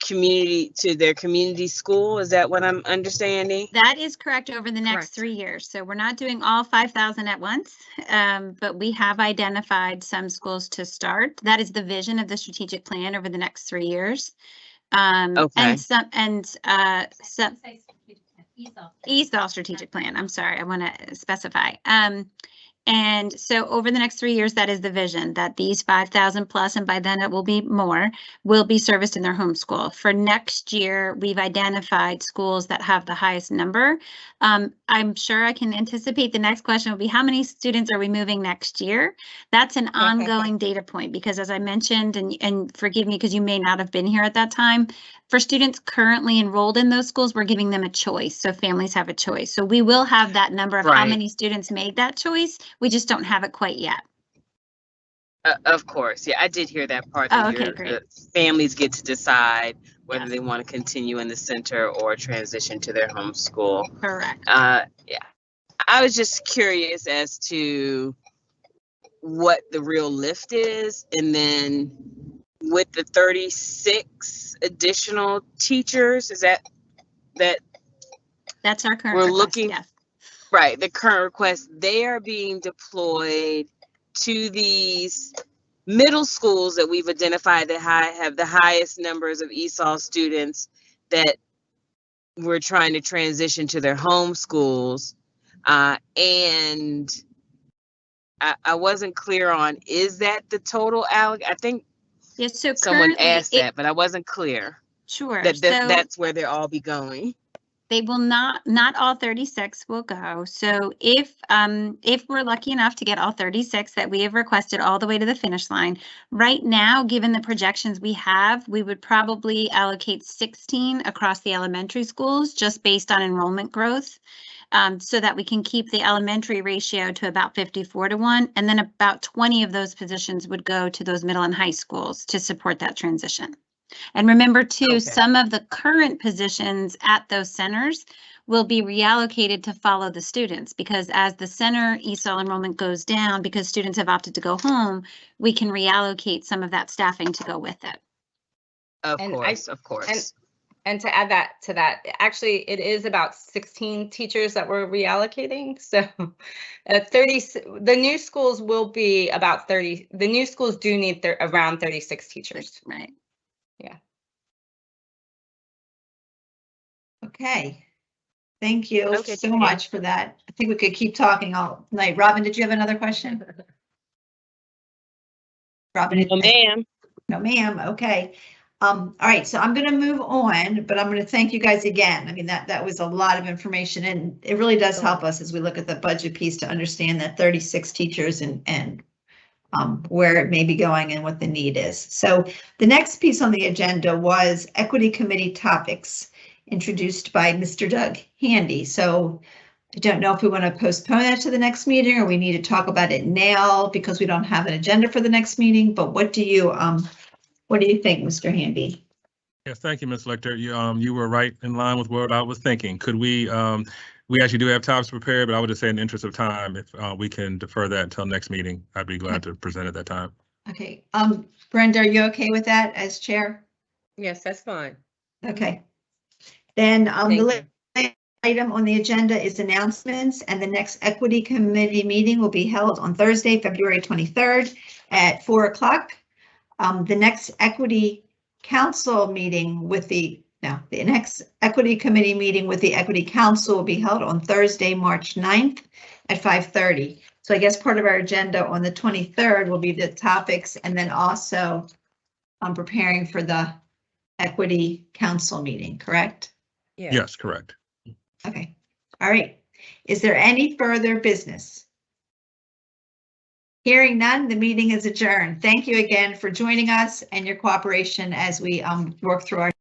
community, to their community school? Is that what I'm understanding? That is correct over the next Correct. three years. So we're not doing all five thousand at once. Um, but we have identified some schools to start. That is the vision of the strategic plan over the next three years. Um, Okay. and some, and, uh, some, ESOL strategic plan. I'm sorry, I want to specify. Um, and so over the next three years, that is the vision that these 5,000 plus, and by then it will be more, will be serviced in their home school. For next year, we've identified schools that have the highest number. Um, I'm sure I can anticipate the next question will be how many students are we moving next year? That's an ongoing data point because as I mentioned, and, and forgive me because you may not have been here at that time, for students currently enrolled in those schools, we're giving them a choice. So families have a choice. So we will have that number of how many students made that choice. We just don't have it quite yet. Uh, of course, yeah, I did hear that part. Oh, okay, your- great. the Families get to decide whether Yes. they want to continue in the center or transition to their home school. Correct. Uh, yeah, I was just curious as to what the real lift is, and then with the thirty-six additional teachers, is that that That's our current We're request, looking- yes. Right, the current request, they are being deployed to these middle schools that we've identified that high, have the highest numbers of ESOL students that we're trying to transition to their home schools. Uh, and I, I wasn't clear on, is that the total alloc, I think Yes, so someone asked it- that, but I wasn't clear. Sure. That, that, So- that's where they'll all be going. They will not, not all 36 will go. So if, um, if we're lucky enough to get all 36 that we have requested all the way to the finish line, right now, given the projections we have, we would probably allocate 16 across the elementary schools just based on enrollment growth. Um, so that we can keep the elementary ratio to about 54 to 1, and then about 20 of those positions would go to those middle and high schools to support that transition. And remember too, Okay. some of the current positions at those centers will be reallocated to follow the students because as the center ESOL enrollment goes down, because students have opted to go home, we can reallocate some of that staffing to go with it. Of And I- course, of course. And to add that to that, actually, it is about sixteen teachers that we're reallocating, so. Uh, thirty, the new schools will be about thirty, the new schools do need thir- around thirty-six teachers. Right. Okay. Thank you Okay, so thank you. much for that. I think we could keep talking all night. Robin, did you have another question? Robin? No, ma'am. No, ma'am. Okay. Um, all right, so I'm gonna move on, but I'm gonna thank you guys again. I mean, that, that was a lot of information and it really does help us as we look at the budget piece to understand that 36 teachers and, and um, where it may be going and what the need is. So the next piece on the agenda was Equity Committee topics introduced by Mr. Doug Handy. So I don't know if we want to postpone that to the next meeting or we need to talk about it now because we don't have an agenda for the next meeting, but what do you, um, what do you think, Mr. Handy? Yes, thank you, Ms. Lichter. You, um, you were right in line with what I was thinking. Could we, um, we actually do have topics prepared, but I would just say in the interest of time, if, uh, we can defer that until next meeting, I'd be glad to present at that time. Okay, um, Brenda, are you okay with that as chair? Yes, that's fine. Okay. Then, um, the last item on the agenda is announcements, and the next Equity Committee meeting will be held on Thursday, February 23rd at 4 o'clock. Um, the next Equity Council meeting with the, no, the next Equity Committee meeting with the Equity Council will be held on Thursday, March 9th at 5:30. So I guess part of our agenda on the 23rd will be the topics, and then also um, preparing for the Equity Council meeting, correct? Yeah. Yes, correct. Okay, all right. Is there any further business? Hearing none, the meeting is adjourned. Thank you again for joining us and your cooperation as we um work through our